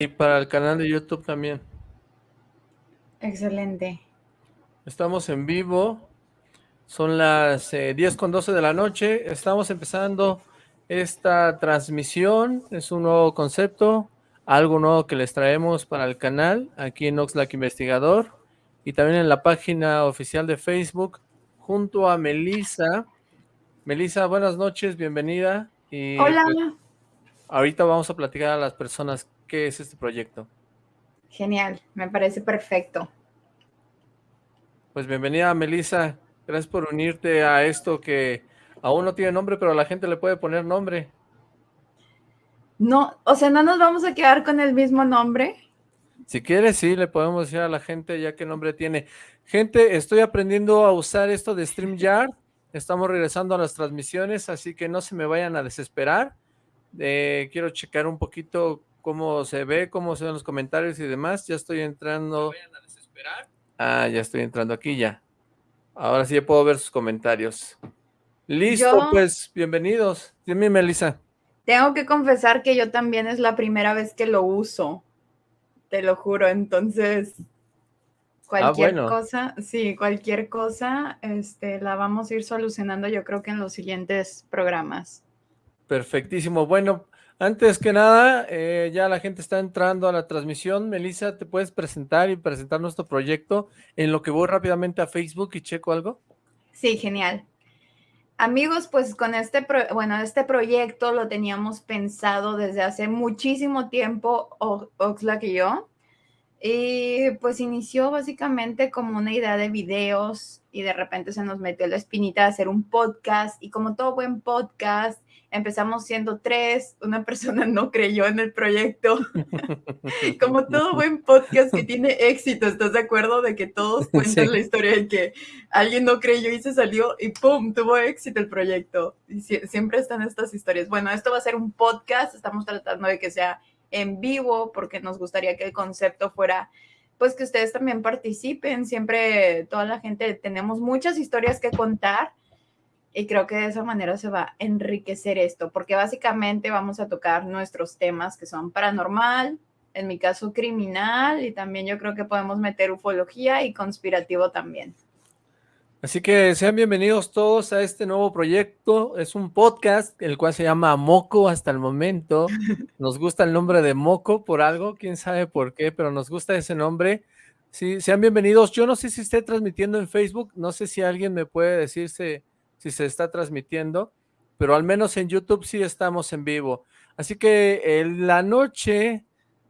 Y para el canal de YouTube también. Excelente. Estamos en vivo. Son las 10 eh, con 12 de la noche. Estamos empezando esta transmisión. Es un nuevo concepto, algo nuevo que les traemos para el canal, aquí en Oxlack Investigador. Y también en la página oficial de Facebook, junto a Melissa. Melissa, buenas noches, bienvenida. Y, Hola. Pues, ahorita vamos a platicar a las personas qué es este proyecto. Genial, me parece perfecto. Pues bienvenida, Melissa. Gracias por unirte a esto que aún no tiene nombre, pero la gente le puede poner nombre. No, o sea, ¿no nos vamos a quedar con el mismo nombre? Si quieres, sí, le podemos decir a la gente ya qué nombre tiene. Gente, estoy aprendiendo a usar esto de StreamYard. Estamos regresando a las transmisiones, así que no se me vayan a desesperar. Eh, quiero checar un poquito cómo se ve, cómo se ven los comentarios y demás. Ya estoy entrando. Ah, ya estoy entrando aquí ya. Ahora sí ya puedo ver sus comentarios. Listo, pues, bienvenidos. Dime, Melissa. Tengo que confesar que yo también es la primera vez que lo uso. Te lo juro, entonces ah, cualquier cosa, sí, cualquier cosa, este, la vamos a ir solucionando yo creo que en los siguientes programas. Perfectísimo. Bueno, antes que nada, eh, ya la gente está entrando a la transmisión. Melissa, ¿te puedes presentar y presentar nuestro proyecto en lo que voy rápidamente a Facebook y checo algo? Sí, genial. Amigos, pues con este, bueno, este proyecto lo teníamos pensado desde hace muchísimo tiempo, Oxlack y yo. Y pues inició básicamente como una idea de videos y de repente se nos metió la espinita de hacer un podcast y como todo buen podcast, empezamos siendo tres, una persona no creyó en el proyecto. Como todo buen podcast que tiene éxito, ¿estás de acuerdo? De que todos cuentan la historia de que alguien no creyó y se salió y ¡pum! tuvo éxito el proyecto. Y siempre están estas historias. Bueno, esto va a ser un podcast, estamos tratando de que sea en vivo porque nos gustaría que el concepto fuera pues que ustedes también participen, siempre toda la gente tenemos muchas historias que contar y creo que de esa manera se va a enriquecer esto, porque básicamente vamos a tocar nuestros temas que son paranormal, en mi caso criminal, y también yo creo que podemos meter ufología y conspirativo también. Así que sean bienvenidos todos a este nuevo proyecto. Es un podcast, el cual se llama Moco hasta el momento. Nos gusta el nombre de Moco por algo, quién sabe por qué, pero nos gusta ese nombre. Sí, sean bienvenidos. Yo no sé si esté transmitiendo en Facebook, no sé si alguien me puede decirse si se está transmitiendo, pero al menos en YouTube sí estamos en vivo. Así que en la noche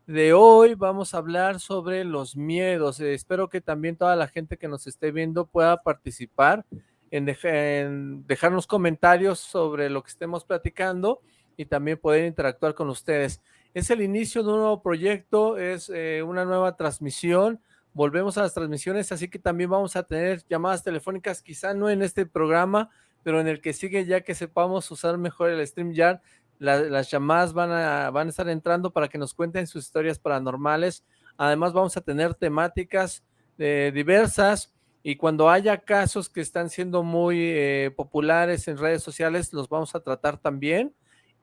de hoy vamos a hablar sobre los miedos. Eh, espero que también toda la gente que nos esté viendo pueda participar en, dejarnos comentarios sobre lo que estemos platicando y también poder interactuar con ustedes. Es el inicio de un nuevo proyecto, es eh, una nueva transmisión, volvemos a las transmisiones, así que también vamos a tener llamadas telefónicas, quizá no en este programa, pero en el que sigue ya que sepamos usar mejor el StreamYard, las llamadas van a, van a estar entrando para que nos cuenten sus historias paranormales, además vamos a tener temáticas eh, diversas, y cuando haya casos que están siendo muy eh, populares en redes sociales, los vamos a tratar también,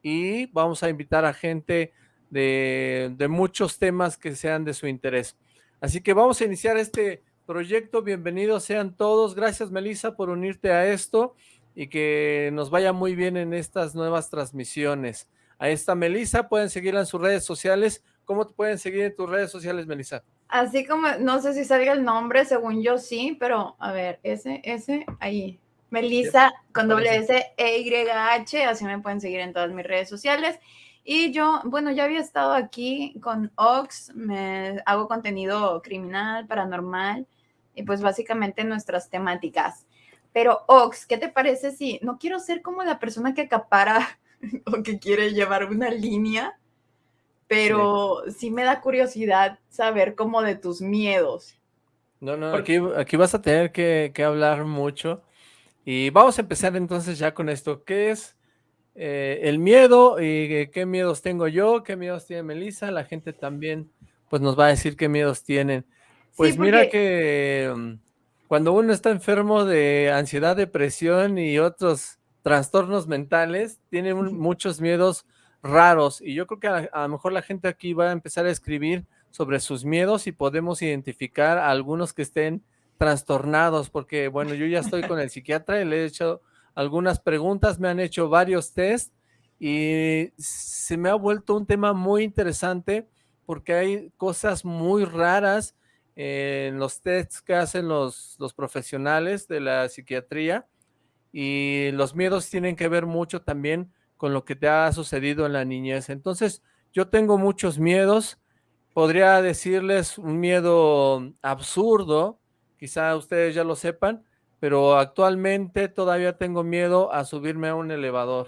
y vamos a invitar a gente de, de muchos temas que sean de su interés. Así que vamos a iniciar este proyecto. Bienvenidos sean todos. Gracias, Melissa, por unirte a esto y que nos vaya muy bien en estas nuevas transmisiones. A esta Melissa, pueden seguirla en sus redes sociales. ¿Cómo te pueden seguir en tus redes sociales, Melissa? Así como, no sé si salga el nombre, según yo sí, pero a ver, ese, ese, ahí. Melissa con doble S E Y H, así me pueden seguir en todas mis redes sociales. Y yo, bueno, ya había estado aquí con Ox, me hago contenido criminal, paranormal y pues básicamente nuestras temáticas. Pero Ox, ¿qué te parece si no quiero ser como la persona que acapara o que quiere llevar una línea, pero sí, me da curiosidad saber como de tus miedos? No, no, aquí, aquí vas a tener que, que hablar mucho. Y vamos a empezar entonces ya con esto. ¿Qué es eh, el miedo y qué miedos tengo yo, qué miedos tiene Melissa, la gente también pues nos va a decir qué miedos tienen. Pues mira que mm, cuando uno está enfermo de ansiedad, depresión y otros trastornos mentales, tiene muchos miedos raros y yo creo que a, a, lo mejor la gente aquí va a empezar a escribir sobre sus miedos y podemos identificar a algunos que estén trastornados porque bueno, yo ya estoy con el psiquiatra y le he hecho algunas preguntas, me han hecho varios test y se me ha vuelto un tema muy interesante porque hay cosas muy raras en los tests que hacen los, los profesionales de la psiquiatría y los miedos tienen que ver mucho también con lo que te ha sucedido en la niñez. Entonces, yo tengo muchos miedos, podría decirles un miedo absurdo, quizá ustedes ya lo sepan, pero actualmente todavía tengo miedo a subirme a un elevador.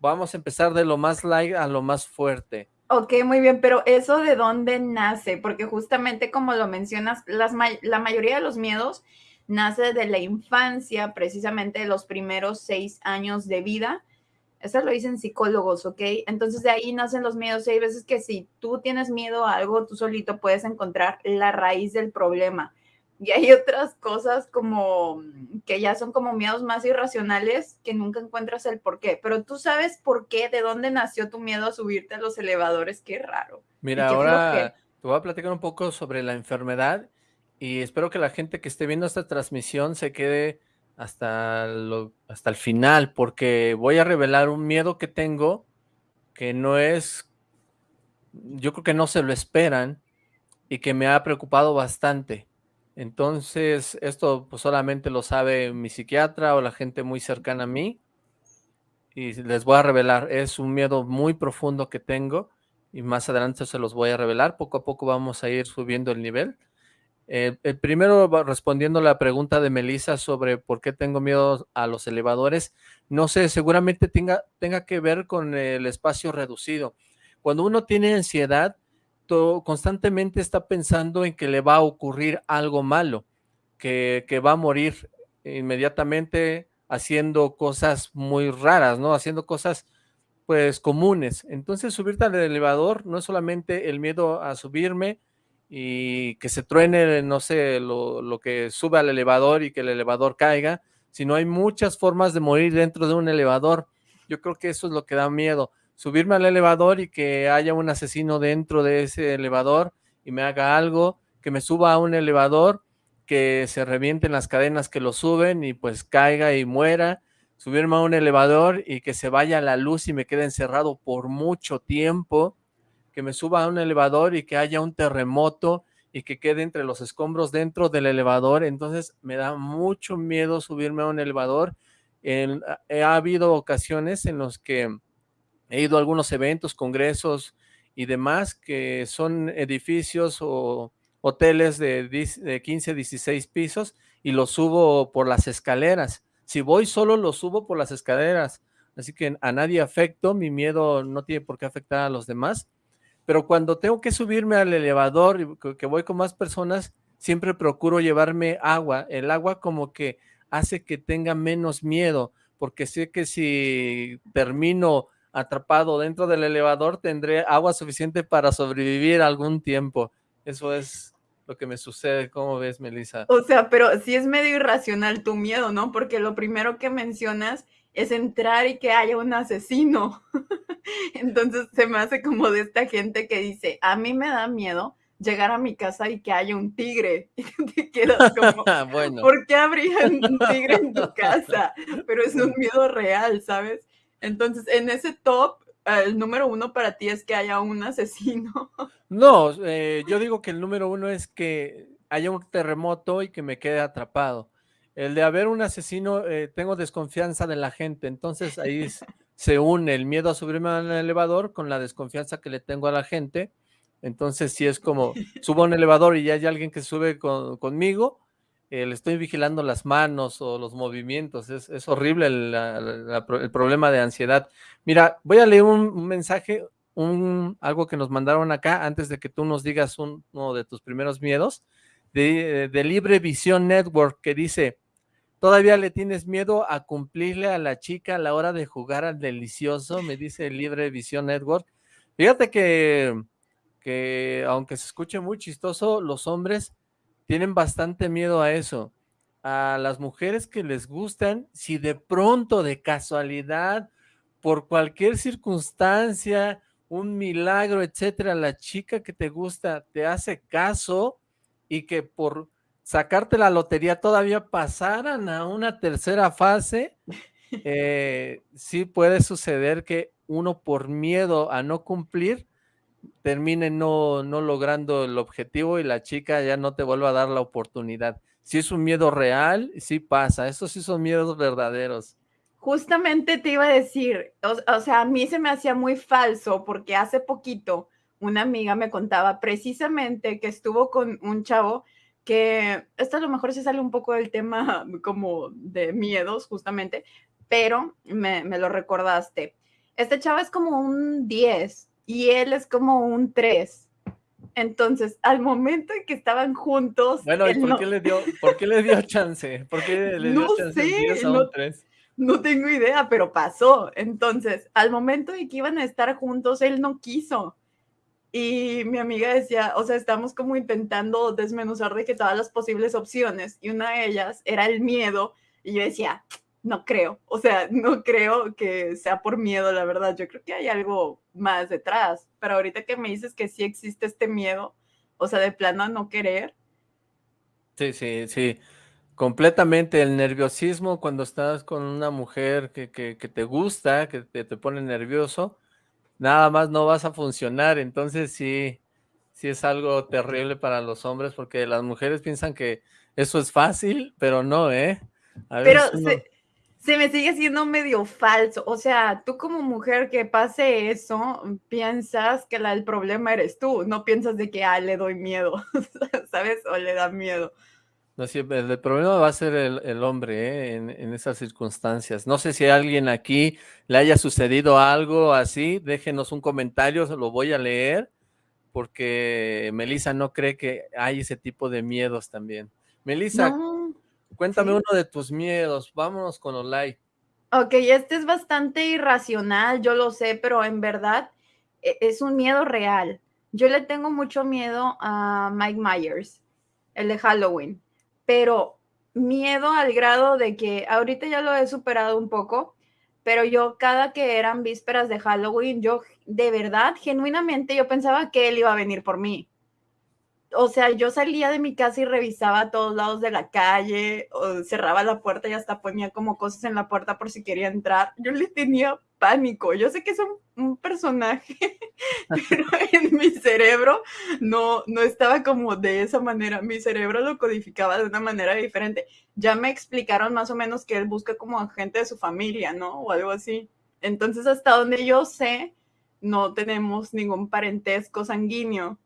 Vamos a empezar de lo más light a lo más fuerte. Ok, muy bien, pero eso de dónde nace, porque justamente como lo mencionas, las, la mayoría de los miedos nace de la infancia, precisamente de los primeros seis años de vida. Eso lo dicen psicólogos, ¿ok? Entonces de ahí nacen los miedos. Y hay veces que si tú tienes miedo a algo, tú solito puedes encontrar la raíz del problema. Y hay otras cosas como mm, que ya son como miedos más irracionales que nunca encuentras el por qué. Pero tú sabes por qué, de dónde nació tu miedo a subirte a los elevadores. Qué raro. Mira, ahora te voy a platicar un poco sobre la enfermedad y espero que la gente que esté viendo esta transmisión se quede hasta, lo, hasta el final porque voy a revelar un miedo que tengo que no es, yo creo que no se lo esperan y que me ha preocupado bastante. Entonces, esto pues solamente lo sabe mi psiquiatra o la gente muy cercana a mí. Y les voy a revelar, es un miedo muy profundo que tengo y más adelante se los voy a revelar. Poco a poco vamos a ir subiendo el nivel. Eh, el primero, respondiendo la pregunta de Melissa sobre por qué tengo miedo a los elevadores, no sé, seguramente tenga, tenga que ver con el espacio reducido. Cuando uno tiene ansiedad, constantemente está pensando en que le va a ocurrir algo malo, que, va a morir inmediatamente haciendo cosas muy raras, ¿no? Haciendo cosas pues comunes. Entonces subirte al elevador no es solamente el miedo a subirme y que se truene, no sé, lo, lo, que sube al elevador y que el elevador caiga, sino hay muchas formas de morir dentro de un elevador. Yo creo que eso es lo que da miedo subirme al elevador y que haya un asesino dentro de ese elevador y me haga algo, que me suba a un elevador, que se revienten las cadenas que lo suben y pues caiga y muera, subirme a un elevador y que se vaya la luz y me quede encerrado por mucho tiempo, que me suba a un elevador y que haya un terremoto y que quede entre los escombros dentro del elevador, entonces me da mucho miedo subirme a un elevador. En, ha habido ocasiones en los que He ido a algunos eventos, congresos y demás que son edificios o hoteles de, de 15, 16 pisos y los subo por las escaleras. Si voy solo, los subo por las escaleras. Así que a nadie afecto, mi miedo no tiene por qué afectar a los demás. Pero cuando tengo que subirme al elevador y que voy con más personas, siempre procuro llevarme agua. El agua como que hace que tenga menos miedo, porque sé que si termino atrapado dentro del elevador, tendré agua suficiente para sobrevivir algún tiempo. Eso es lo que me sucede. ¿Cómo ves, Melissa? O sea, pero sí es medio irracional tu miedo, ¿no? Porque lo primero que mencionas es entrar y que haya un asesino. Entonces se me hace como de esta gente que dice, a mí me da miedo llegar a mi casa y que haya un tigre. Y te quedas como, bueno. ¿por qué habría un tigre en tu casa? Pero es un miedo real, ¿sabes? Entonces, en ese top, el número uno para ti es que haya un asesino. No, eh, yo digo que el número uno es que haya un terremoto y que me quede atrapado. El de haber un asesino, eh, tengo desconfianza de la gente, entonces ahí se une el miedo a subirme al elevador con la desconfianza que le tengo a la gente. Entonces, si es como, subo a un elevador y ya hay alguien que sube conmigo, le estoy vigilando las manos o los movimientos, es, horrible el, problema de ansiedad. Mira, voy a leer un, mensaje, un, algo que nos mandaron acá antes de que tú nos digas uno de tus primeros miedos, de, de Libre Visión Network, que dice, ¿todavía le tienes miedo a cumplirle a la chica a la hora de jugar al delicioso? Me dice Libre Visión Network. Fíjate que, que aunque se escuche muy chistoso, los hombres tienen bastante miedo a eso. A las mujeres que les gustan, si de pronto, de casualidad, por cualquier circunstancia, un milagro, etcétera, la chica que te gusta te hace caso y que por sacarte la lotería todavía pasaran a una tercera fase, eh, sí puede suceder que uno por miedo a no cumplir termine no, no logrando el objetivo y la chica ya no te vuelva a dar la oportunidad. Si es un miedo real, sí pasa, esos sí son miedos verdaderos. Justamente te iba a decir, o, sea, a mí se me hacía muy falso porque hace poquito una amiga me contaba precisamente que estuvo con un chavo que, esto a lo mejor se sale un poco del tema como de miedos justamente, pero me, me lo recordaste. Este chavo es como un 10 y él es como un 3. Entonces, al momento en que estaban juntos. Bueno, ¿y por, qué le dio, por qué le dio chance? ¿Por qué le dio no chance sé, no, 3? No tengo idea, pero pasó. Entonces, al momento de que iban a estar juntos, él no quiso. Y mi amiga decía, o sea, estamos como intentando desmenuzar de que todas las posibles opciones, y una de ellas era el miedo. Y yo decía, no creo, o sea, no creo que sea por miedo, la verdad. Yo creo que hay algo más detrás. Pero ahorita que me dices que sí existe este miedo, o sea, de plano a no querer. Sí, sí, sí completamente el nerviosismo cuando estás con una mujer que, te gusta, que te, pone nervioso, nada más no vas a funcionar, entonces sí, sí es algo terrible para los hombres porque las mujeres piensan que eso es fácil, pero no, ¿eh? pero se, me sigue siendo medio falso, o sea, tú como mujer que pase eso, piensas que la, el problema eres tú, no piensas de que, ah, le doy miedo, ¿sabes? O le da miedo. No, sí, el, problema va a ser el, hombre ¿eh? en, esas circunstancias. No sé si a alguien aquí le haya sucedido algo así, déjenos un comentario, se lo voy a leer, porque Melissa no cree que hay ese tipo de miedos también. Melissa, cuéntame uno de tus miedos, vámonos con Olay. Ok, este es bastante irracional, yo lo sé, pero en verdad e, es un miedo real. Yo le tengo mucho miedo a Mike Myers, el de Halloween pero miedo al grado de que ahorita ya lo he superado un poco, pero yo cada que eran vísperas de Halloween, yo de verdad, genuinamente, yo pensaba que él iba a venir por mí. O sea, yo salía de mi casa y revisaba a todos lados de la calle, o cerraba la puerta y hasta ponía como cosas en la puerta por si quería entrar. Yo le tenía pánico. Yo sé que es un, personaje, pero en mi cerebro no, no estaba como de esa manera. Mi cerebro lo codificaba de una manera diferente. Ya me explicaron más o menos que él busca como gente de su familia, ¿no? O algo así. Entonces, hasta donde yo sé, no tenemos ningún parentesco sanguíneo.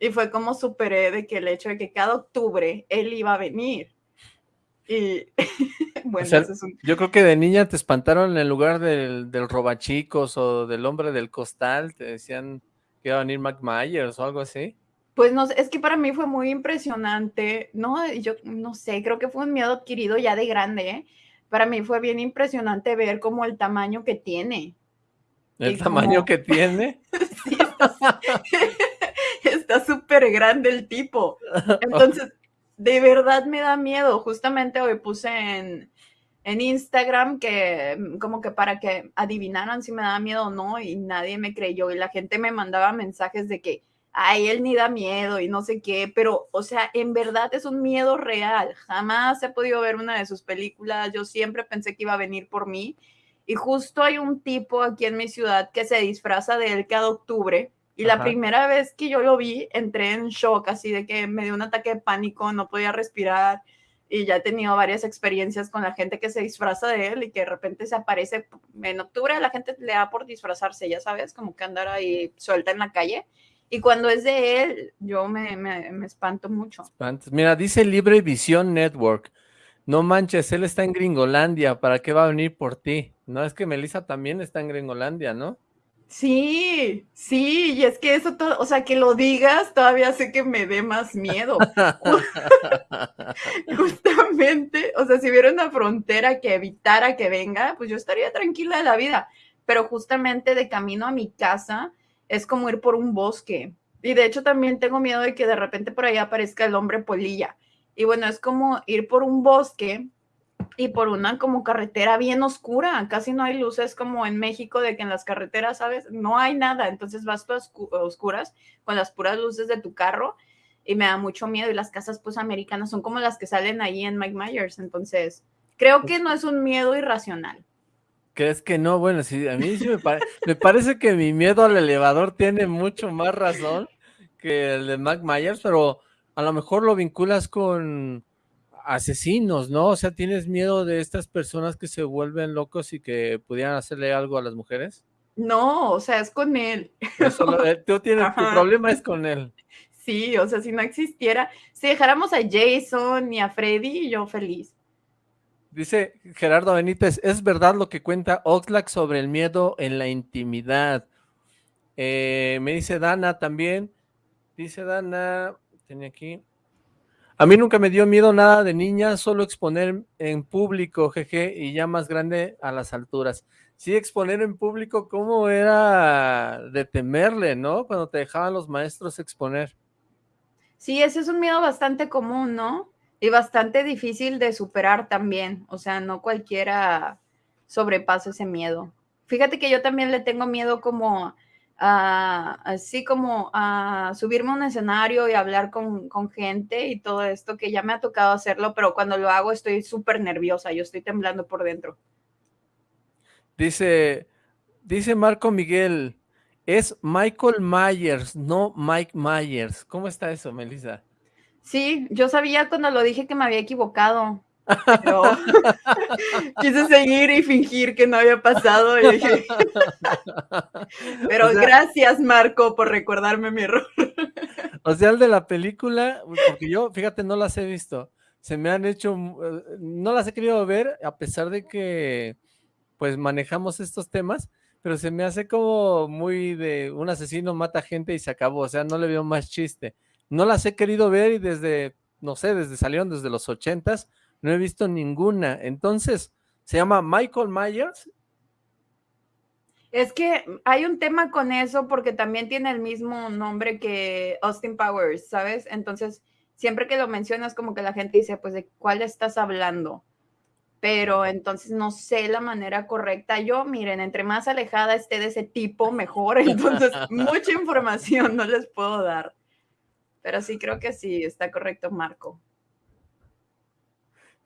Y fue como superé de que el hecho de que cada octubre él iba a venir. Y bueno, yo creo que de niña te espantaron en el lugar del, del robachicos o del hombre del costal, te decían que iba a venir Mac Myers o algo así. Pues no, es que para mí fue muy impresionante, no, yo no sé, creo que fue un miedo adquirido ya de grande, ¿eh? Para mí fue bien impresionante ver como el tamaño que tiene. ¿El tamaño que tiene? sí, está súper grande el tipo. Entonces, de verdad me da miedo. Justamente hoy puse en, en Instagram que como que para que adivinaran si me da miedo o no y nadie me creyó y la gente me mandaba mensajes de que, ay, él ni da miedo y no sé qué, pero o sea, en verdad es un miedo real. Jamás he podido ver una de sus películas. Yo siempre pensé que iba a venir por mí. Y justo hay un tipo aquí en mi ciudad que se disfraza de él cada octubre y la primera vez que yo lo vi, entré en shock, así de que me dio un ataque de pánico, no podía respirar y ya he tenido varias experiencias con la gente que se disfraza de él y que de repente se aparece en octubre, la gente le da por disfrazarse, ya sabes, como que andar ahí suelta en la calle. Y cuando es de él, yo me, me, espanto mucho. Mira, dice Libre Visión Network. No manches, él está en Gringolandia, ¿para qué va a venir por ti? No, es que Melissa también está en Gringolandia, ¿no? Sí, sí, y es que eso todo, o sea, que lo digas todavía sé que me dé más miedo. Justamente, o sea, si hubiera una frontera que evitara que venga, pues yo estaría tranquila de la vida. Pero justamente de camino a mi casa es como ir por un bosque. Y de hecho también tengo miedo de que de repente por ahí aparezca el hombre polilla. Y bueno, es como ir por un bosque y por una como carretera bien oscura, casi no hay luces como en México de que en las carreteras, ¿sabes? No hay nada, entonces vas todas oscuras con las puras luces de tu carro y me da mucho miedo y las casas pues americanas son como las que salen ahí en Mike Myers, entonces creo que no es un miedo irracional. ¿Crees que no? Bueno, sí, a mí sí me, me parece que mi miedo al elevador tiene mucho más razón que el de Mike Myers, pero a lo mejor lo vinculas con asesinos, ¿no? O sea, ¿tienes miedo de estas personas que se vuelven locos y que pudieran hacerle algo a las mujeres? No, o sea, es con él. Eh, tú tienes, tu problema es con él. Sí, o sea, si no existiera, si dejáramos a Jason y a Freddy, yo feliz. Dice Gerardo Benítez, es verdad lo que cuenta Oxlack sobre el miedo en la intimidad. Eh, me dice Dana también, dice Dana, tenía aquí, a mí nunca me dio miedo nada de niña, solo exponer en público, jeje, y ya más grande a las alturas. Sí, exponer en público, ¿cómo era de temerle, no? Cuando te dejaban los maestros exponer. Sí, ese es un miedo bastante común, ¿no? Y bastante difícil de superar también. O sea, no cualquiera sobrepasa ese miedo. Fíjate que yo también le tengo miedo como así como a subirme a un escenario y hablar con, con, gente y todo esto, que ya me ha tocado hacerlo, pero cuando lo hago estoy súper nerviosa, yo estoy temblando por dentro. Dice, dice Marco Miguel, es Michael Myers, no Mike Myers. ¿Cómo está eso, Melissa? Sí, yo sabía cuando lo dije que me había equivocado. Pero quise seguir y fingir que no había pasado. Pero gracias, Marco, por recordarme mi error. O sea, el de la película, porque yo, fíjate, no las he visto. Se me han hecho, eh, no las he querido ver, a pesar de que, pues, manejamos estos temas, pero se me hace como muy de un asesino mata gente y se acabó. O sea, no le veo más chiste. No las he querido ver y desde, no sé, desde salieron desde los ochentas, no he visto ninguna. Entonces, ¿se llama Michael Myers? Es que hay un tema con eso porque también tiene el mismo nombre que Austin Powers, ¿sabes? Entonces, siempre que lo mencionas, como que la gente dice, pues, ¿de cuál estás hablando? Pero entonces no sé la manera correcta. Yo, miren, entre más alejada esté de ese tipo, mejor. Entonces, mucha información no les puedo dar. Pero sí creo que sí, está correcto, Marco.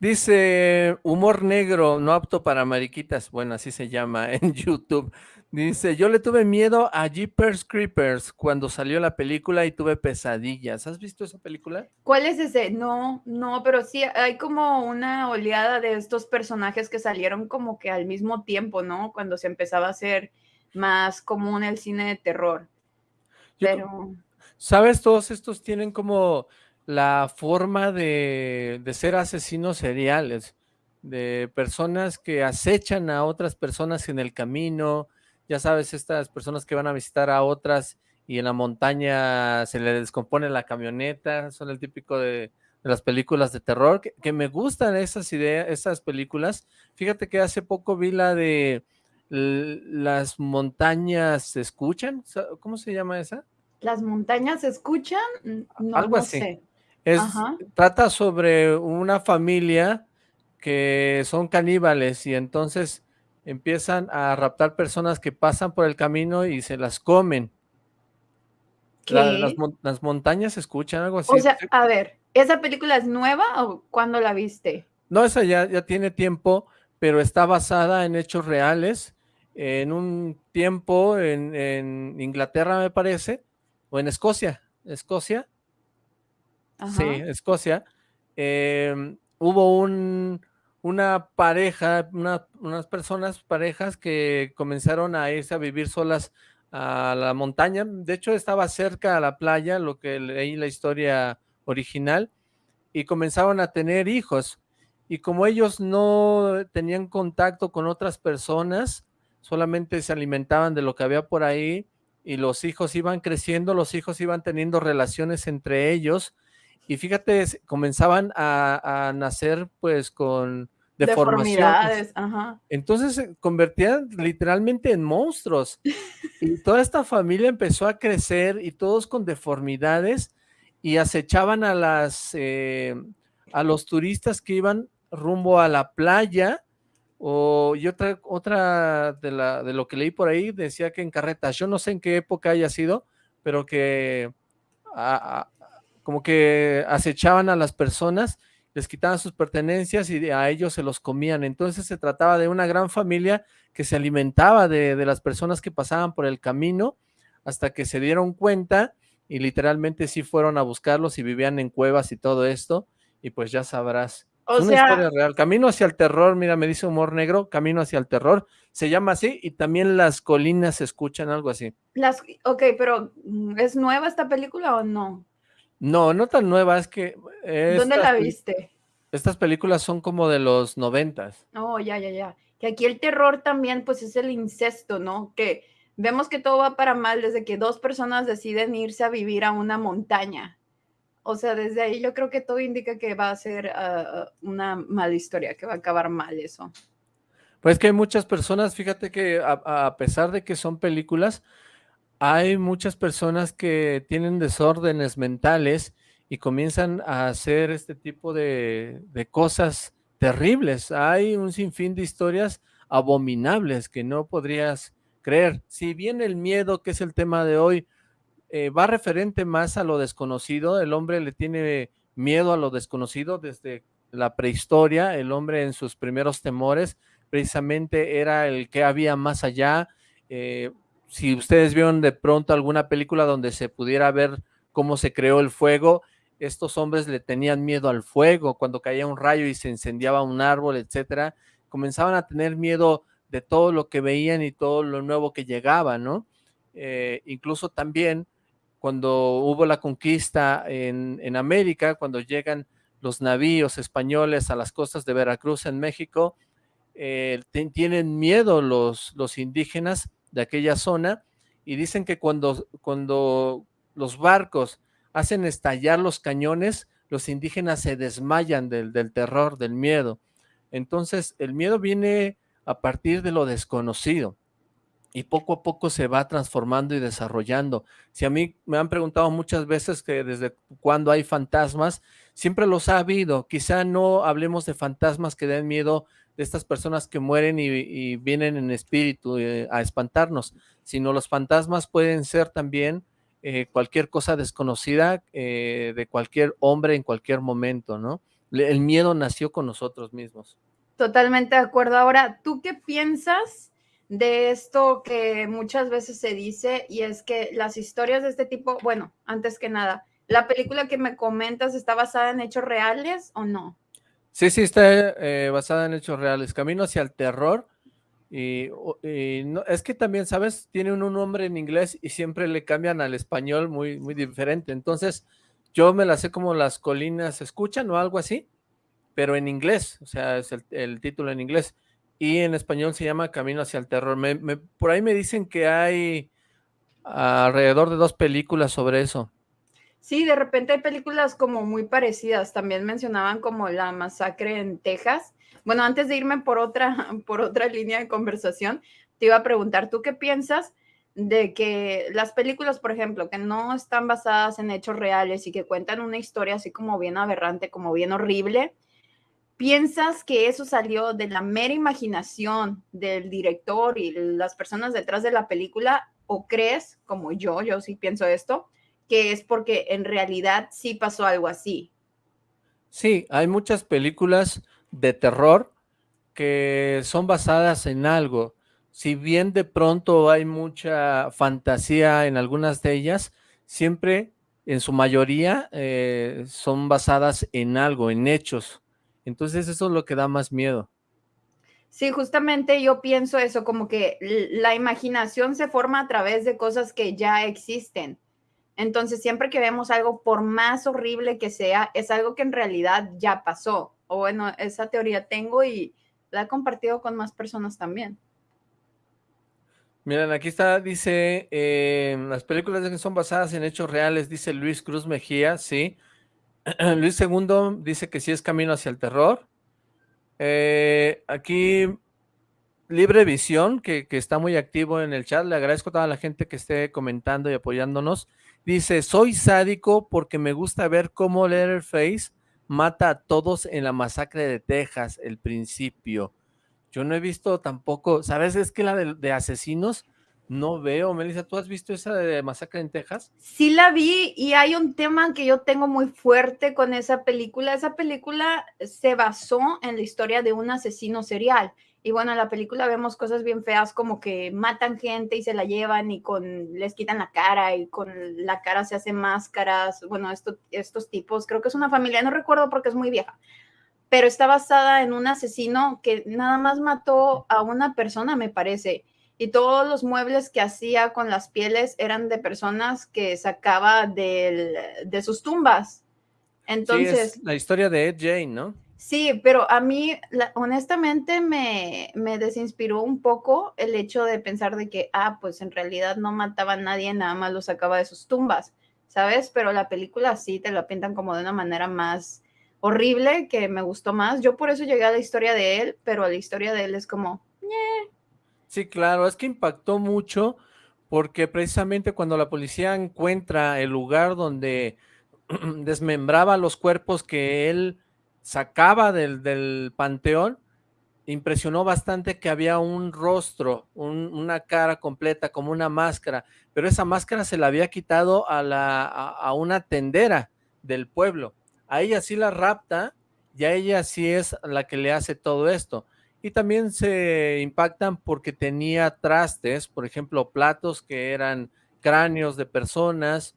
Dice, humor negro, no apto para mariquitas. Bueno, así se llama en YouTube. Dice, yo le tuve miedo a Jeepers Creepers cuando salió la película y tuve pesadillas. ¿Has visto esa película? ¿Cuál es ese? No, no, pero sí hay como una oleada de estos personajes que salieron como que al mismo tiempo, ¿no? Cuando se empezaba a hacer más común el cine de terror. Pero... ¿Sabes? Todos estos tienen como la forma de, ser asesinos seriales, de personas que acechan a otras personas en el camino, ya sabes, estas personas que van a visitar a otras y en la montaña se le descompone la camioneta, son el típico de, las películas de terror, que, me gustan esas ideas, esas películas. Fíjate que hace poco vi la de Las montañas se escuchan, ¿cómo se llama esa? Las montañas se escuchan, no, Algo así. Es, trata sobre una familia que son caníbales y entonces empiezan a raptar personas que pasan por el camino y se las comen. las, montañas se escuchan, algo así. O sea, a ver, ¿esa película es nueva o cuándo la viste? No, esa ya, ya tiene tiempo, pero está basada en hechos reales. En un tiempo en, en Inglaterra, me parece, o en Escocia, Escocia, Sí, Escocia. Em, hubo un, una pareja, unas personas, parejas que comenzaron a irse a vivir solas a la montaña. De hecho, estaba cerca a la playa, lo que leí la historia original, y comenzaron a tener hijos. Y como ellos no tenían contacto con otras personas, solamente se alimentaban de lo que había por ahí, y los hijos iban creciendo, los hijos iban teniendo relaciones entre ellos, y fíjate, comenzaban a, nacer pues con deformaciones. Entonces se convertían literalmente en monstruos. y toda esta familia empezó a crecer y todos con deformidades y acechaban a las eh, a los turistas que iban rumbo a la playa, o, y otra, otra de, la, de lo que leí por ahí decía que en carretas, yo no sé en qué época haya sido, pero que como que acechaban a las personas, les quitaban sus pertenencias y a ellos se los comían. Entonces se trataba de una gran familia que se alimentaba de, de las personas que pasaban por el camino hasta que se dieron cuenta y literalmente sí fueron a buscarlos y vivían en cuevas y todo esto, y pues ya sabrás. O es una sea, historia real. Camino hacia el terror, mira, me dice Humor Negro, Camino hacia el terror, se llama así, y también las colinas se escuchan, algo así. las, ok, pero mm, ¿es nueva esta película o no? No, no tan nueva, es que... ¿Dónde estas la peli- viste? Estas películas son como de los noventas. Oh, ya, ya, ya. Que aquí el terror también, pues es el incesto, ¿no? Que vemos que todo va para mal desde que dos personas deciden irse a vivir a una montaña. O sea, desde ahí yo creo que todo indica que va a ser ah, una mala historia, que va a acabar mal eso. Pues que hay muchas personas, fíjate que a, a pesar de que son películas, hay muchas personas que tienen desórdenes mentales y comienzan a hacer este tipo de, cosas terribles. Hay un sinfín de historias abominables que no podrías creer. Si bien el miedo, que es el tema de hoy, eh, va referente más a lo desconocido, el hombre le tiene miedo a lo desconocido desde la prehistoria, el hombre en sus primeros temores precisamente era el que había más allá. Eh, si ustedes vieron de pronto alguna película donde se pudiera ver cómo se creó el fuego, estos hombres le tenían miedo al fuego, cuando caía un rayo y se incendiaba un árbol, etcétera, comenzaban a tener miedo de todo lo que veían y todo lo nuevo que llegaba, ¿no? Eh, incluso también cuando hubo la conquista en, América, cuando llegan los navíos españoles a las costas de Veracruz en México, eh, tienen miedo los, los indígenas de aquella zona y dicen que cuando, cuando los barcos hacen estallar los cañones, los indígenas se desmayan del, del terror, del miedo. Entonces, el miedo viene a partir de lo desconocido y poco a poco se va transformando y desarrollando. Si a mí me han preguntado muchas veces que desde cuándo hay fantasmas, siempre los ha habido. Quizá no hablemos de fantasmas que den miedo de estas personas que mueren y, vienen en espíritu eh, a espantarnos, sino los fantasmas pueden ser también eh, cualquier cosa desconocida eh, de cualquier hombre en cualquier momento, ¿no? El miedo nació con nosotros mismos. Totalmente de acuerdo. Ahora, ¿tú qué piensas de esto que muchas veces se dice y es que las historias de este tipo, bueno, antes que nada, ¿la película que me comentas está basada en hechos reales o no? Sí, sí, está eh, basada en hechos reales. Camino hacia el terror. Y, no, es que también, ¿sabes? Tiene un, nombre en inglés y siempre le cambian al español muy, muy diferente. Entonces, yo me la sé como Las colinas escuchan o algo así, pero en inglés, o sea, es el, el título en inglés. Y en español se llama Camino hacia el terror. Me, me, por ahí me dicen que hay alrededor de dos películas sobre eso. Sí, de repente hay películas como muy parecidas. También mencionaban como La Masacre en Texas. Bueno, antes de irme por otra, por otra línea de conversación, te iba a preguntar, ¿tú qué piensas de que las películas, por ejemplo, que no están basadas en hechos reales y que cuentan una historia así como bien aberrante, como bien horrible, ¿piensas que eso salió de la mera imaginación del director y las personas detrás de la película? ¿O crees, como yo, yo sí pienso esto, que es porque en realidad sí pasó algo así. Sí, hay muchas películas de terror que son basadas en algo. Si bien de pronto hay mucha fantasía en algunas de ellas, siempre, en su mayoría, eh, son basadas en algo, en hechos. Entonces eso es lo que da más miedo. Sí, justamente yo pienso eso, como que la imaginación se forma a través de cosas que ya existen. Entonces, siempre que vemos algo, por más horrible que sea, es algo que en realidad ya pasó. O bueno, esa teoría tengo y la he compartido con más personas también. Miren, aquí está, dice, eh, las películas que son basadas en hechos reales, dice Luis Cruz Mejía, sí. Luis II dice que sí es camino hacia el terror. Eh, aquí Libre Visión, que, que, está muy activo en el chat, le agradezco a toda la gente que esté comentando y apoyándonos. Dice, soy sádico porque me gusta ver cómo Letterface mata a todos en la masacre de Texas, el principio. Yo no he visto tampoco, ¿sabes? Es que la de, asesinos no veo. Melissa, ¿tú has visto esa de masacre en Texas? Sí la vi y hay un tema que yo tengo muy fuerte con esa película. Esa película se basó en la historia de un asesino serial y bueno, en la película vemos cosas bien feas como que matan gente y se la llevan y con les quitan la cara y con la cara se hacen máscaras. Bueno, estos tipos, creo que es una familia, no recuerdo porque es muy vieja, pero está basada en un asesino que nada más mató a una persona, me parece. Y todos los muebles que hacía con las pieles eran de personas que sacaba de sus tumbas. Entonces. la historia de Ed Jane, ¿no? Sí, pero a mí honestamente me, me, desinspiró un poco el hecho de pensar de que, ah, pues en realidad no mataba a nadie, nada más lo sacaba de sus tumbas, ¿sabes? Pero la película sí te la pintan como de una manera más horrible, que me gustó más. Yo por eso llegué a la historia de él, pero la historia de él es como, Sí, claro, es que impactó mucho porque precisamente cuando la policía encuentra el lugar donde desmembraba los cuerpos que él sacaba del, panteón, impresionó bastante que había un rostro, una cara completa, como una máscara, pero esa máscara se la había quitado a, la, a, una tendera del pueblo. A ella sí la rapta y a ella sí es la que le hace todo esto. Y también se impactan porque tenía trastes, por ejemplo, platos que eran cráneos de personas,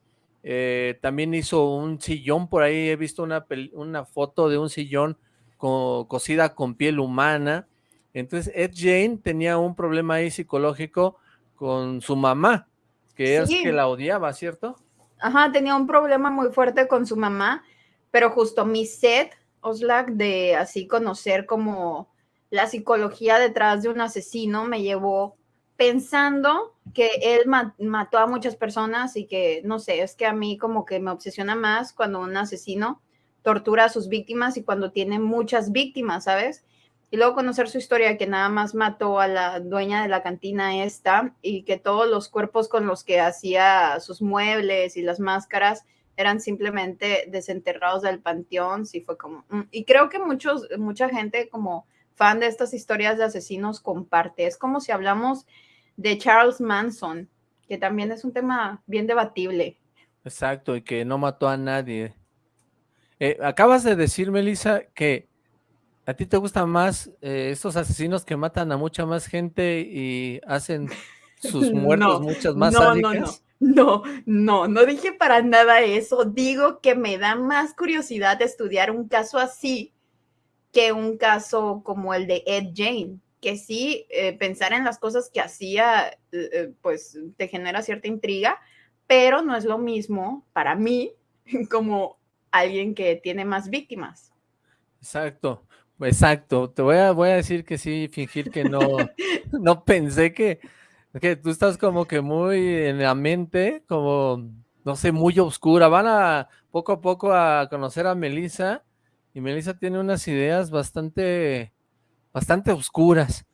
eh, también hizo un sillón por ahí, he visto una, una foto de un sillón cosida con piel humana. Entonces Ed Jane tenía un problema ahí psicológico con su mamá, que es que la odiaba, ¿cierto? Ajá, tenía un problema muy fuerte con su mamá, pero justo mi set, Oslak, de así conocer como la psicología detrás de un asesino me llevó pensando que él mató a muchas personas y que, no sé, es que a mí como que me obsesiona más cuando un asesino tortura a sus víctimas y cuando tiene muchas víctimas, ¿sabes? Y luego conocer su historia, que nada más mató a la dueña de la cantina esta y que todos los cuerpos con los que hacía sus muebles y las máscaras eran simplemente desenterrados del panteón, sí fue como... Mm, y creo que muchos, mucha gente como fan de estas historias de asesinos comparte. Es como si hablamos de Charles Manson, que también es un tema bien debatible. Exacto, y que no mató a nadie. Eh, acabas de decir, Melissa, que a ti te gustan más eh, estos asesinos que matan a mucha más gente y hacen sus muertos muchas más no, no, no, no, no, no dije para nada eso. Digo que me da más curiosidad estudiar un caso así que un caso como el de Ed Jane que sí, eh, pensar en las cosas que hacía, eh, eh, pues te genera cierta intriga, pero no es lo mismo para mí como alguien que tiene más víctimas. Exacto, exacto. Te voy a, voy a decir que sí, fingir que no, no pensé que, que tú estás como que muy en la mente, como, no sé, muy oscura. Van a poco a poco a conocer a Melissa y Melissa tiene unas ideas bastante bastante oscuras.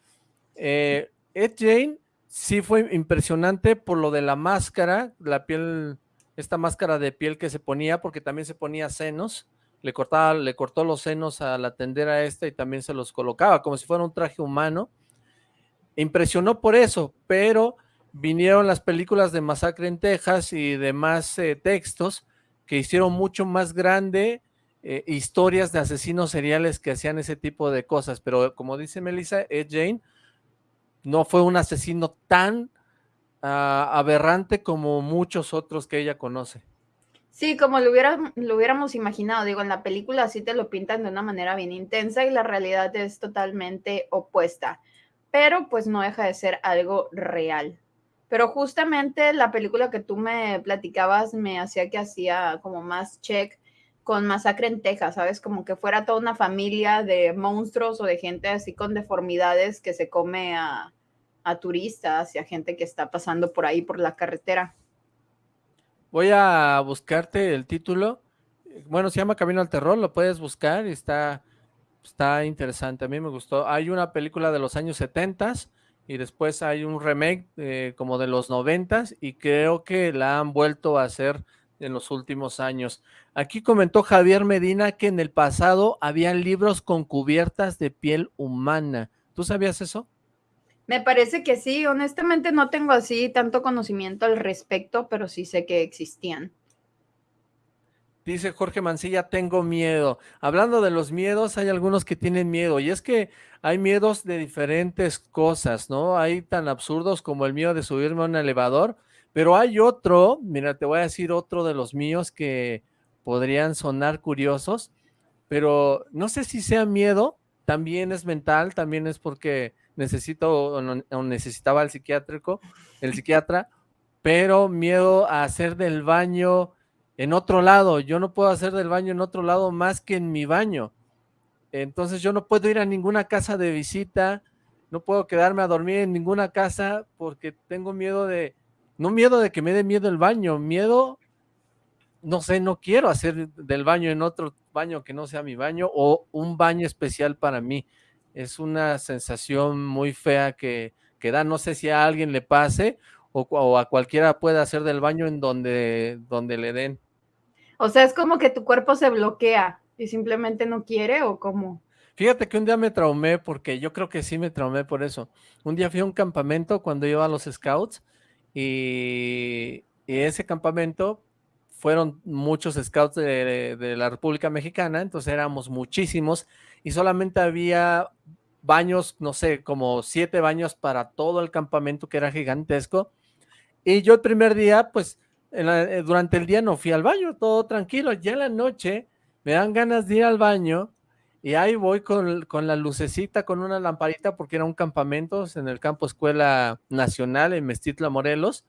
Eh, Ed Jane sí fue impresionante por lo de la máscara, la piel, esta máscara de piel que se ponía, porque también se ponía senos, le cortaba, le cortó los senos a la tendera esta y también se los colocaba, como si fuera un traje humano. Impresionó por eso, pero vinieron las películas de Masacre en Texas y demás eh, textos que hicieron mucho más grande eh, historias de asesinos seriales que hacían ese tipo de cosas, pero como dice Melissa, Ed Jane no fue un asesino tan ah, aberrante como muchos otros que ella conoce. Sí, como lo, lo hubiéramos imaginado, digo, en la película sí te lo pintan de una manera bien intensa y la realidad es totalmente opuesta, pero pues no deja de ser algo real. Pero justamente la película que tú me platicabas me hacía que hacía como más check con Masacre en Texas, ¿sabes? Como que fuera toda una familia de monstruos o de gente así con deformidades que se come a, turistas y a gente que está pasando por ahí por la carretera. Voy a buscarte el título. Bueno, se llama Camino al Terror, lo puedes buscar y está, está interesante. A mí me gustó. Hay una película de los años 70 y después hay un remake eh, como de los 90 y creo que la han vuelto a hacer en los últimos años. Aquí comentó Javier Medina que en el pasado habían libros con cubiertas de piel humana. ¿Tú sabías eso? Me parece que sí, honestamente no tengo así tanto conocimiento al respecto, pero sí sé que existían. Dice Jorge Mancilla, tengo miedo. Hablando de los miedos, hay algunos que tienen miedo, y es que hay miedos de diferentes cosas, ¿no? Hay tan absurdos como el miedo de subirme a un elevador, pero hay otro, mira, te voy a decir otro de los míos que podrían sonar curiosos, pero no sé si sea miedo, también es mental, también es porque necesito o, necesitaba el psiquiátrico, el psiquiatra, pero miedo a hacer del baño en otro lado. Yo no puedo hacer del baño en otro lado más que en mi baño. Entonces yo no puedo ir a ninguna casa de visita, no puedo quedarme a dormir en ninguna casa porque tengo miedo de, no miedo de que me dé miedo el baño, miedo, no sé, no quiero hacer del baño en otro baño que no sea mi baño o un baño especial para mí es una sensación muy fea que, que da, no sé si a alguien le pase o, a cualquiera puede hacer del baño en donde, donde le den. O sea, es como que tu cuerpo se bloquea y simplemente no quiere o cómo. Fíjate que un día me traumé porque yo creo que sí me traumé por eso. Un día fui a un campamento cuando iba a los scouts y, ese campamento fueron muchos scouts de, de, la República Mexicana, entonces éramos muchísimos y solamente había baños, no sé, como siete baños para todo el campamento que era gigantesco. Y yo el primer día, pues, eh, durante el día no fui al baño, todo tranquilo. Ya en la noche me dan ganas de ir al baño y ahí voy con, con la lucecita, con una lamparita, porque era un campamento en el campo Escuela Nacional en Mestitla, Morelos.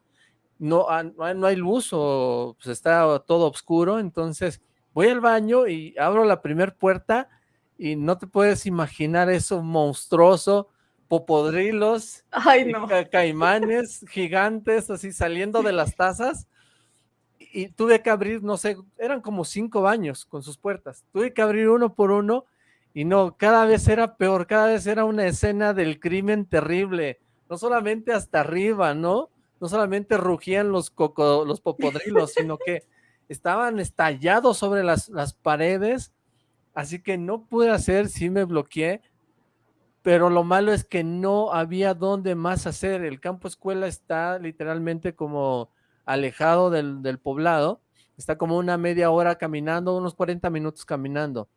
No, ah, no hay luz o pues está todo oscuro, entonces voy al baño y abro la primera puerta y no te puedes imaginar eso monstruoso, popodrilos, Ay, no. caimanes gigantes así saliendo de las tazas y tuve que abrir, no sé, eran como cinco baños con sus puertas, tuve que abrir uno por uno y no, cada vez era peor, cada vez era una escena del crimen terrible, no solamente hasta arriba, ¿no? No solamente rugían los, coco, los popodrilos, sino que estaban estallados sobre las, las paredes, Así que no pude hacer, sí me bloqueé, pero lo malo es que no había dónde más hacer. El campo escuela está literalmente como alejado del, poblado, está como una media hora caminando, unos 40 minutos caminando.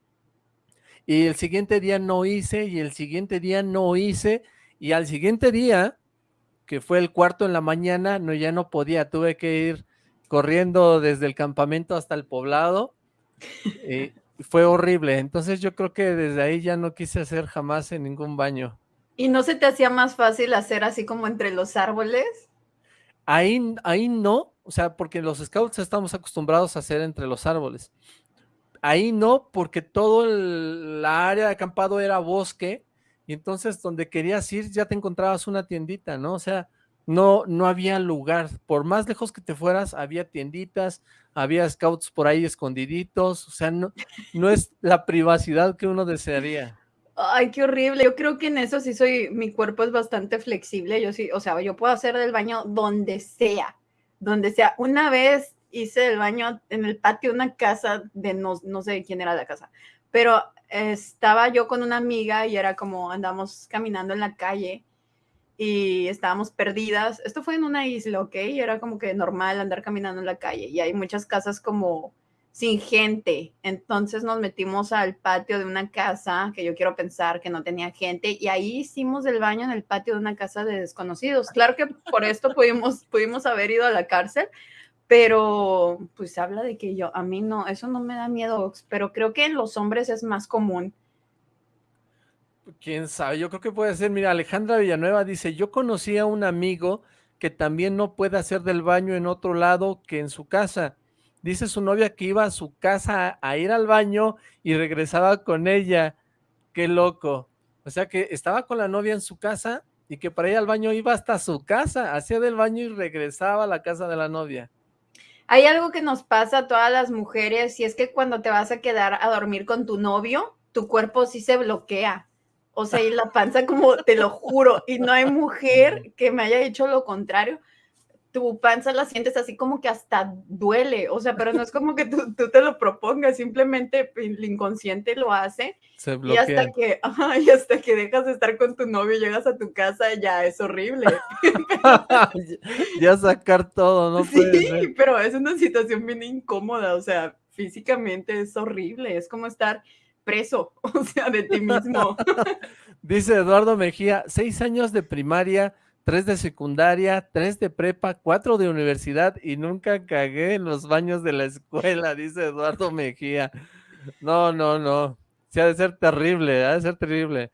Y el siguiente día no hice, y el siguiente día no hice, y al siguiente día, que fue el cuarto en la mañana, no, ya no podía, tuve que ir corriendo desde el campamento hasta el poblado, eh, fue horrible. Entonces yo creo que desde ahí ya no quise hacer jamás en ningún baño. ¿Y no se te hacía más fácil hacer así como entre los árboles? Ahí, ahí no, o sea, porque los scouts estamos acostumbrados a hacer entre los árboles. Ahí no, porque todo la área de acampado era bosque, y entonces donde querías ir ya te encontrabas una tiendita, ¿no? O sea, no, no había lugar. Por más lejos que te fueras, había tienditas, había scouts por ahí escondiditos, o sea, no, no es la privacidad que uno desearía. Ay, qué horrible. Yo creo que en eso sí soy, mi cuerpo es bastante flexible. Yo sí, o sea, yo puedo hacer del baño donde sea, donde sea. Una vez hice el baño en el patio de una casa de no, no sé quién era la casa, pero estaba yo con una amiga y era como andamos caminando en la calle y estábamos perdidas. Esto fue en una isla, ¿ok? Era como que normal andar caminando en la calle y hay muchas casas como sin gente. Entonces nos metimos al patio de una casa que yo quiero pensar que no tenía gente y ahí hicimos el baño en el patio de una casa de desconocidos. Claro que por esto pudimos, pudimos haber ido a la cárcel, pero pues habla de que yo, a mí no, eso no me da miedo, pero creo que en los hombres es más común quién sabe, yo creo que puede ser, mira, Alejandra Villanueva dice, yo conocí a un amigo que también no puede hacer del baño en otro lado que en su casa. Dice su novia que iba a su casa a, ir al baño y regresaba con ella. Qué loco. O sea que estaba con la novia en su casa y que para ir al baño iba hasta su casa, hacía del baño y regresaba a la casa de la novia. Hay algo que nos pasa a todas las mujeres y es que cuando te vas a quedar a dormir con tu novio, tu cuerpo sí se bloquea o sea, y la panza como, te lo juro, y no hay mujer que me haya hecho lo contrario. Tu panza la sientes así como que hasta duele, o sea, pero no es como que tú, te lo propongas, simplemente el inconsciente lo hace. Se y hasta que, y hasta que dejas de estar con tu novio, llegas a tu casa, ya es horrible. ya sacar todo, ¿no? Sí, pero es una situación bien incómoda, o sea, físicamente es horrible, es como estar preso, o sea, de ti mismo. Dice Eduardo Mejía, seis años de primaria, tres de secundaria, tres de prepa, cuatro de universidad y nunca cagué en los baños de la escuela, dice Eduardo Mejía. No, no, no. Sí, ha de ser terrible, ha de ser terrible.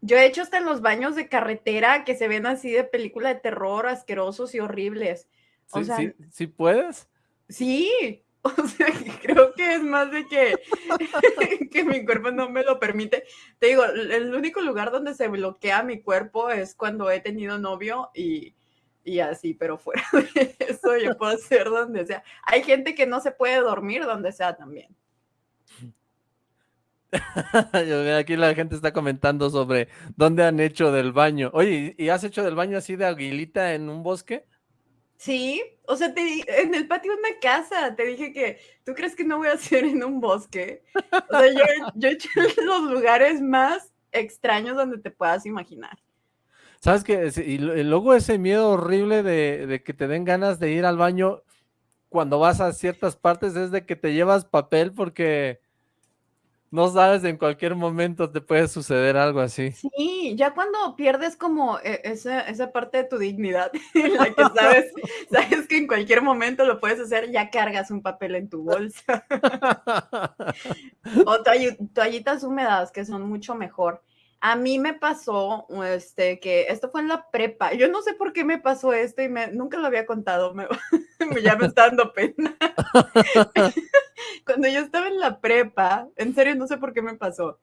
Yo he hecho hasta en los baños de carretera que se ven así de película de terror, asquerosos y horribles. sí, sí, ¿sí puedes? Sí, O sea, creo que es más de que, que mi cuerpo no me lo permite. Te digo, el único lugar donde se bloquea mi cuerpo es cuando he tenido novio y, y así, pero fuera de eso yo puedo hacer donde sea. Hay gente que no se puede dormir donde sea también. Aquí la gente está comentando sobre dónde han hecho del baño. Oye, ¿y has hecho del baño así de aguilita en un bosque? Sí, o sea, te, en el patio de una casa, te dije que, ¿tú crees que no voy a hacer en un bosque? O sea, yo, yo he hecho los lugares más extraños donde te puedas imaginar. ¿Sabes qué? Y luego ese miedo horrible de, de, que te den ganas de ir al baño cuando vas a ciertas partes es de que te llevas papel porque no sabes, en cualquier momento te puede suceder algo así. Sí, ya cuando pierdes como eh, esa, esa parte de tu dignidad, en la que sabes, sabes que en cualquier momento lo puedes hacer, ya cargas un papel en tu bolsa. o toallitas húmedas, que son mucho mejor. A mí me pasó, este, que esto fue en la prepa. Yo no sé por qué me pasó esto y me, nunca lo había contado. Me, ya me está dando pena. Cuando yo estaba en la prepa, en serio no sé por qué me pasó.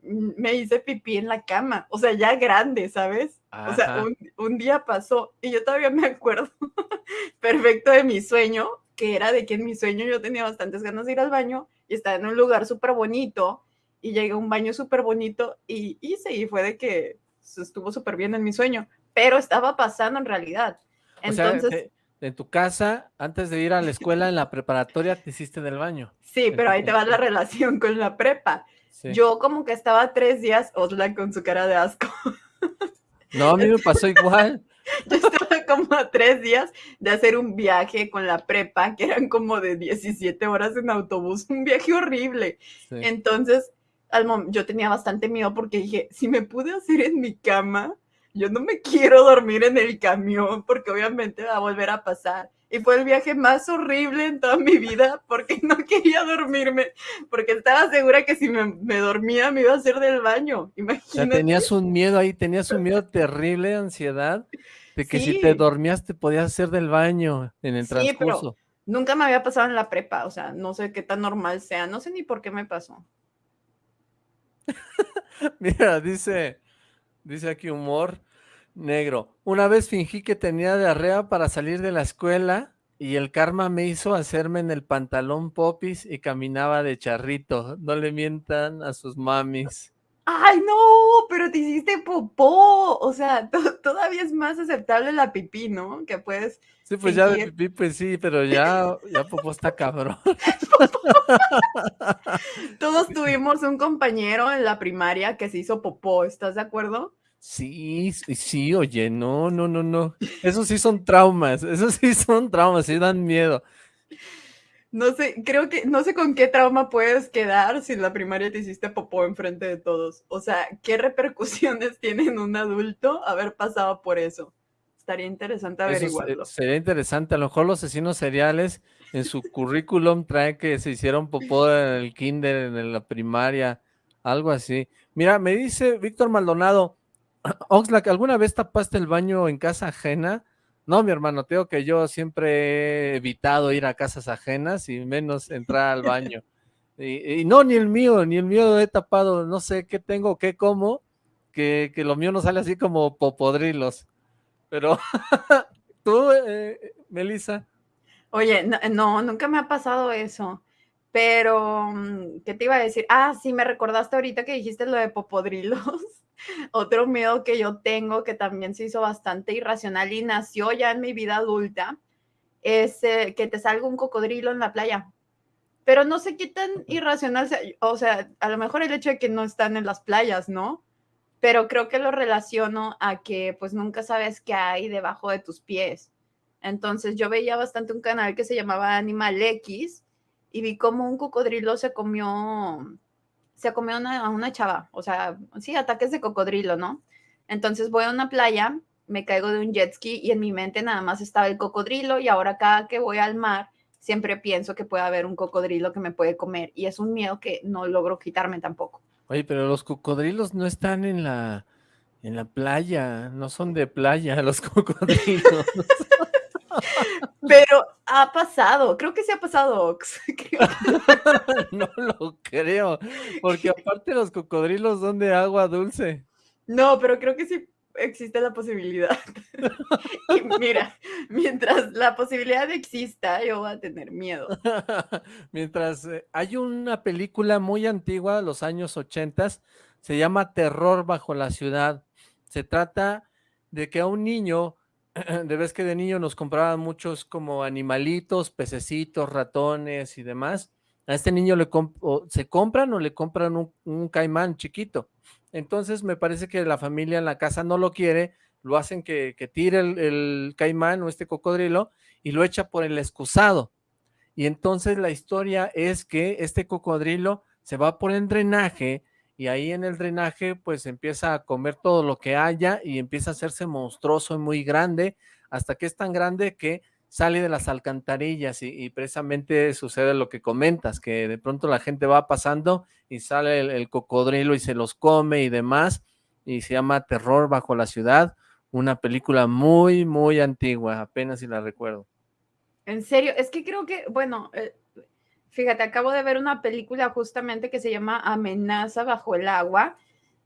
Me hice pipí en la cama, o sea, ya grande, ¿sabes? O sea, un, un día pasó y yo todavía me acuerdo perfecto de mi sueño, que era de que en mi sueño yo tenía bastantes ganas de ir al baño y estaba en un lugar súper bonito y llegué a un baño súper bonito y hice y fue de que estuvo súper bien en mi sueño, pero estaba pasando en realidad. Entonces... en tu casa, antes de ir a la escuela en la preparatoria, te hiciste del baño. Sí, pero ahí te va la relación con la prepa. Yo como que estaba tres días, Osla con su cara de asco. No, a mí me pasó igual. Yo estaba como a tres días de hacer un viaje con la prepa, que eran como de 17 horas en autobús, un viaje horrible. Entonces, yo tenía bastante miedo porque dije, si me pude hacer en mi cama, yo no me quiero dormir en el camión porque obviamente va a volver a pasar. Y fue el viaje más horrible en toda mi vida porque no quería dormirme, porque estaba segura que si me, dormía me iba a hacer del baño. Imagínate. tenías un miedo ahí, tenías un miedo terrible, ansiedad, de que si te dormías te podías hacer del baño en el transcurso. nunca me había pasado en la prepa, o sea, no sé qué tan normal sea, no sé ni por qué me pasó. Mira, dice, dice aquí humor negro. Una vez fingí que tenía diarrea para salir de la escuela y el karma me hizo hacerme en el pantalón popis y caminaba de charrito. No le mientan a sus mamis. ¡Ay, no! Pero te hiciste popó. O sea, todavía es más aceptable la pipí, ¿no? Que puedes. Sí, pues ya de pipí, pues sí, pero ya, ya popó está cabrón. Todos tuvimos un compañero en la primaria que se hizo popó, ¿estás de acuerdo? Sí, sí, oye, no, no, no, no. Esos sí son traumas, esos sí son traumas, sí dan miedo. No sé, creo que, no sé con qué trauma puedes quedar si en la primaria te hiciste popó enfrente de todos. O sea, ¿qué repercusiones tiene en un adulto haber pasado por eso? Estaría interesante averiguarlo. sería interesante, a lo mejor los asesinos seriales en su currículum trae que se hicieron popó en el kinder, en la primaria, algo así. Mira, me dice Víctor Maldonado, Oxlack, ¿alguna vez tapaste el baño en casa ajena? No, mi hermano, tengo que yo siempre he evitado ir a casas ajenas y menos entrar al baño. Y, no, ni el mío, ni el mío he tapado, no sé qué tengo, qué como, que, que lo mío no sale así como popodrilos. Pero tú, eh, Melissa. Oye, no, nunca me ha pasado eso. Pero, mm, ¿qué te iba a decir? Ah, sí, me recordaste ahorita que dijiste lo de popodrilos. Otro miedo que yo tengo, que también se hizo bastante irracional y nació ya en mi vida adulta, es eh, que te salga un cocodrilo en la playa. Pero no sé qué tan irracional. O sea, a lo mejor el hecho de que no están en las playas, ¿no? Pero creo que lo relaciono a que pues nunca sabes qué hay debajo de tus pies. Entonces yo veía bastante un canal que se llamaba Animal X y vi como un cocodrilo se comió, se comió a una chava, o sea, sí, ataques de cocodrilo, ¿no? Entonces voy a una playa, me caigo de un jet ski y en mi mente nada más estaba el cocodrilo y ahora cada que voy al mar siempre pienso que puede haber un cocodrilo que me puede comer y es un miedo que no logro quitarme tampoco. Oye, pero los cocodrilos no están en la en la playa, no son de playa los cocodrilos. Pero ha pasado, creo que sí ha pasado, Ox. no lo creo, porque aparte los cocodrilos son de agua dulce. No, pero creo que sí existe la posibilidad. y mira, mientras la posibilidad exista, yo voy a tener miedo. mientras eh, hay una película muy antigua, de los años ochentas, se llama Terror bajo la ciudad. Se trata de que a un niño de vez que de niño nos compraban muchos como animalitos, pececitos, ratones y demás. A este niño se compran o le compran un, caimán chiquito. Entonces me parece que la familia en la casa no lo quiere, lo hacen que, tire el, el, caimán o este cocodrilo y lo echa por el excusado. Y entonces la historia es que este cocodrilo se va por el drenaje y ahí en el drenaje pues empieza a comer todo lo que haya y empieza a hacerse monstruoso y muy grande hasta que es tan grande que sale de las alcantarillas y, precisamente sucede lo que comentas, que de pronto la gente va pasando y sale el, cocodrilo y se los come y demás y se llama Terror bajo la ciudad, una película muy muy antigua, apenas si la recuerdo. En serio, es que creo que, bueno, eh, Fíjate, acabo de ver una película justamente que se llama Amenaza bajo el agua.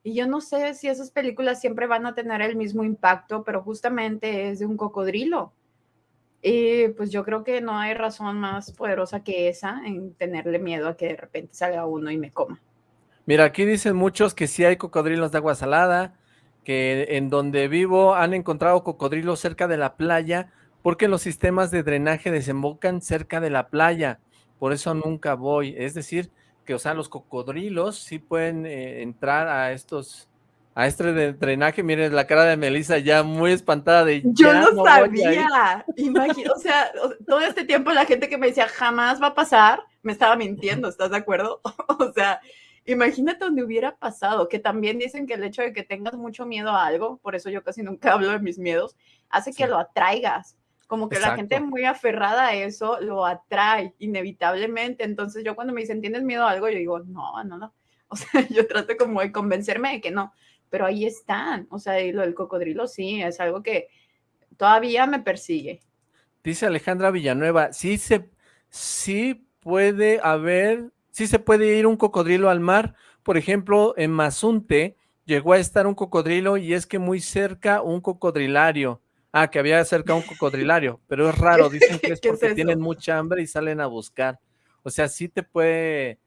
Y yo no sé si esas películas siempre van a tener el mismo impacto, pero justamente es de un cocodrilo. Y pues yo creo que no hay razón más poderosa que esa en tenerle miedo a que de repente salga uno y me coma. Mira, aquí dicen muchos que sí hay cocodrilos de agua salada, que en donde vivo han encontrado cocodrilos cerca de la playa porque los sistemas de drenaje desembocan cerca de la playa por eso nunca voy. Es decir, que, o sea, los cocodrilos sí pueden eh, entrar a estos, a este de drenaje. Miren la cara de Melissa ya muy espantada de Yo no, sabía. Imagino, o sea, todo este tiempo la gente que me decía jamás va a pasar, me estaba mintiendo, ¿estás de acuerdo? o sea, imagínate donde hubiera pasado, que también dicen que el hecho de que tengas mucho miedo a algo, por eso yo casi nunca hablo de mis miedos, hace que lo atraigas. Como que la gente muy aferrada a eso lo atrae inevitablemente. Entonces yo cuando me dicen, ¿tienes miedo a algo? Yo digo, no, no, no. O sea, yo trato como de convencerme de que no, pero ahí están. O sea, y lo del cocodrilo sí, es algo que todavía me persigue. Dice Alejandra Villanueva, sí se, sí puede haber, sí se puede ir un cocodrilo al mar. Por ejemplo, en Mazunte llegó a estar un cocodrilo y es que muy cerca un cocodrilario Ah, que había cerca un cocodrilario, pero es raro, dicen que es porque tienen mucha hambre y salen a buscar. O sea, sí te puede...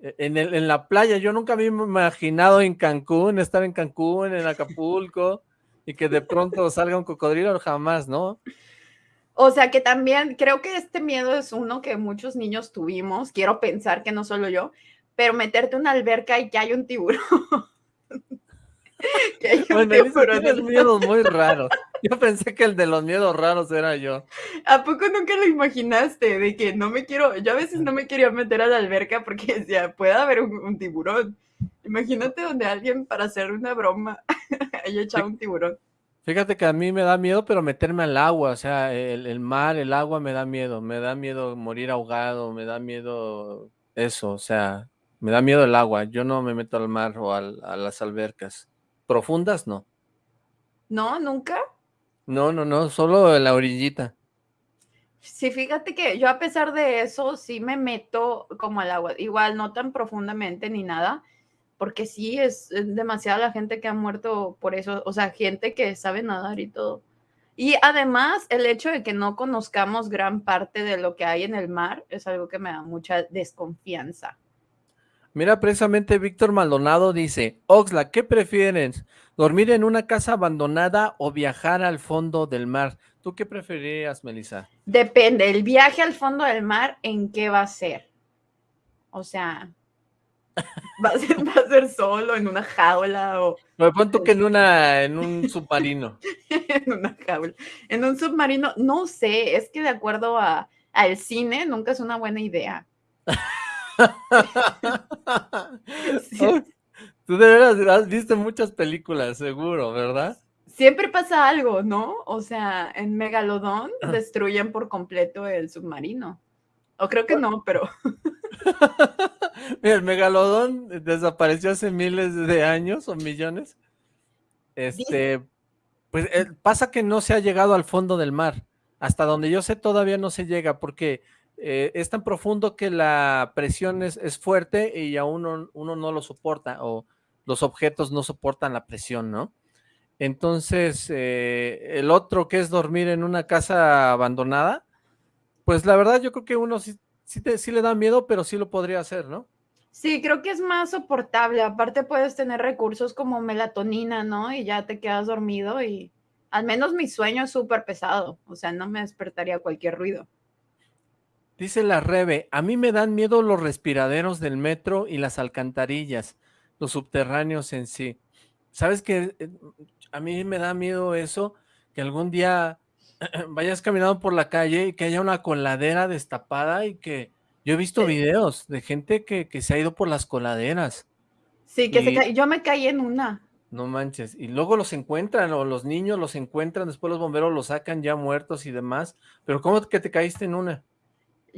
E, en, el, en la playa, yo nunca me imaginado en Cancún, estar en Cancún, en Acapulco, y que de pronto salga un cocodrilo, jamás, ¿no? O sea que también creo que este miedo es uno que muchos niños tuvimos, quiero pensar que no solo yo, pero meterte en una alberca y que hay un tiburón. que hay un tiburón. Tienes miedos muy raros. Yo pensé que el de los miedos raros era yo. ¿A poco nunca lo imaginaste? De que no me quiero, yo a veces no me quería meter a la alberca porque decía, puede haber un, tiburón. Imagínate donde alguien para hacer una broma haya echado un tiburón. Fíjate que a mí me da miedo, pero meterme al agua, o sea, el, el, mar, el agua me da miedo, me da miedo morir ahogado, me da miedo eso, o sea, me da miedo el agua, yo no me meto al mar o al, a las albercas. ¿Profundas? No. ¿No? ¿Nunca? No, no, no, solo la orillita. Sí, fíjate que yo a pesar de eso sí me meto como al agua, igual no tan profundamente ni nada, porque sí es, demasiada la gente que ha muerto por eso, o sea, gente que sabe nadar y todo. Y además, el hecho de que no conozcamos gran parte de lo que hay en el mar es algo que me da mucha desconfianza. Mira, precisamente Víctor Maldonado dice, Oxla, ¿qué prefieren? ¿Dormir en una casa abandonada o viajar al fondo del mar? ¿Tú qué preferirías, Melissa? Depende, el viaje al fondo del mar, ¿en qué va a ser? O sea, ¿va a ser, solo, en una jaula o...? Me pon tú que en, una, en un submarino. en una jaula. En un submarino, no sé, es que de acuerdo a, al cine, nunca es una buena idea. Tú de veras has visto muchas películas, seguro, ¿verdad? Siempre pasa algo, ¿no? O sea, en Megalodón destruyen por completo el submarino. O creo que no, pero... Mira, el Megalodón desapareció hace miles de años o millones. Este, pues eh, pasa que no se ha llegado al fondo del mar. Hasta donde yo sé todavía no se llega porque eh, es tan profundo que la presión es, fuerte y aún uno, uno, no lo soporta o los objetos no soportan la presión, ¿no? Entonces, eh, el otro que es dormir en una casa abandonada, pues la verdad yo creo que uno sí, sí, le da miedo, pero sí lo podría hacer, ¿no? Sí, creo que es más soportable. Aparte puedes tener recursos como melatonina, ¿no? Y ya te quedas dormido y al menos mi sueño es súper pesado. O sea, no me despertaría cualquier ruido. Dice la Rebe, a mí me dan miedo los respiraderos del metro y las alcantarillas, los subterráneos en sí. ¿Sabes qué? Eh, a mí me da miedo eso, que algún día vayas caminando por la calle y que haya una coladera destapada y que yo he visto videos de gente que, se ha ido por las coladeras. Sí, que se yo me caí en una. No manches, y luego los encuentran, o los niños los encuentran, después los bomberos los sacan ya muertos y demás, pero ¿cómo que te caíste en una?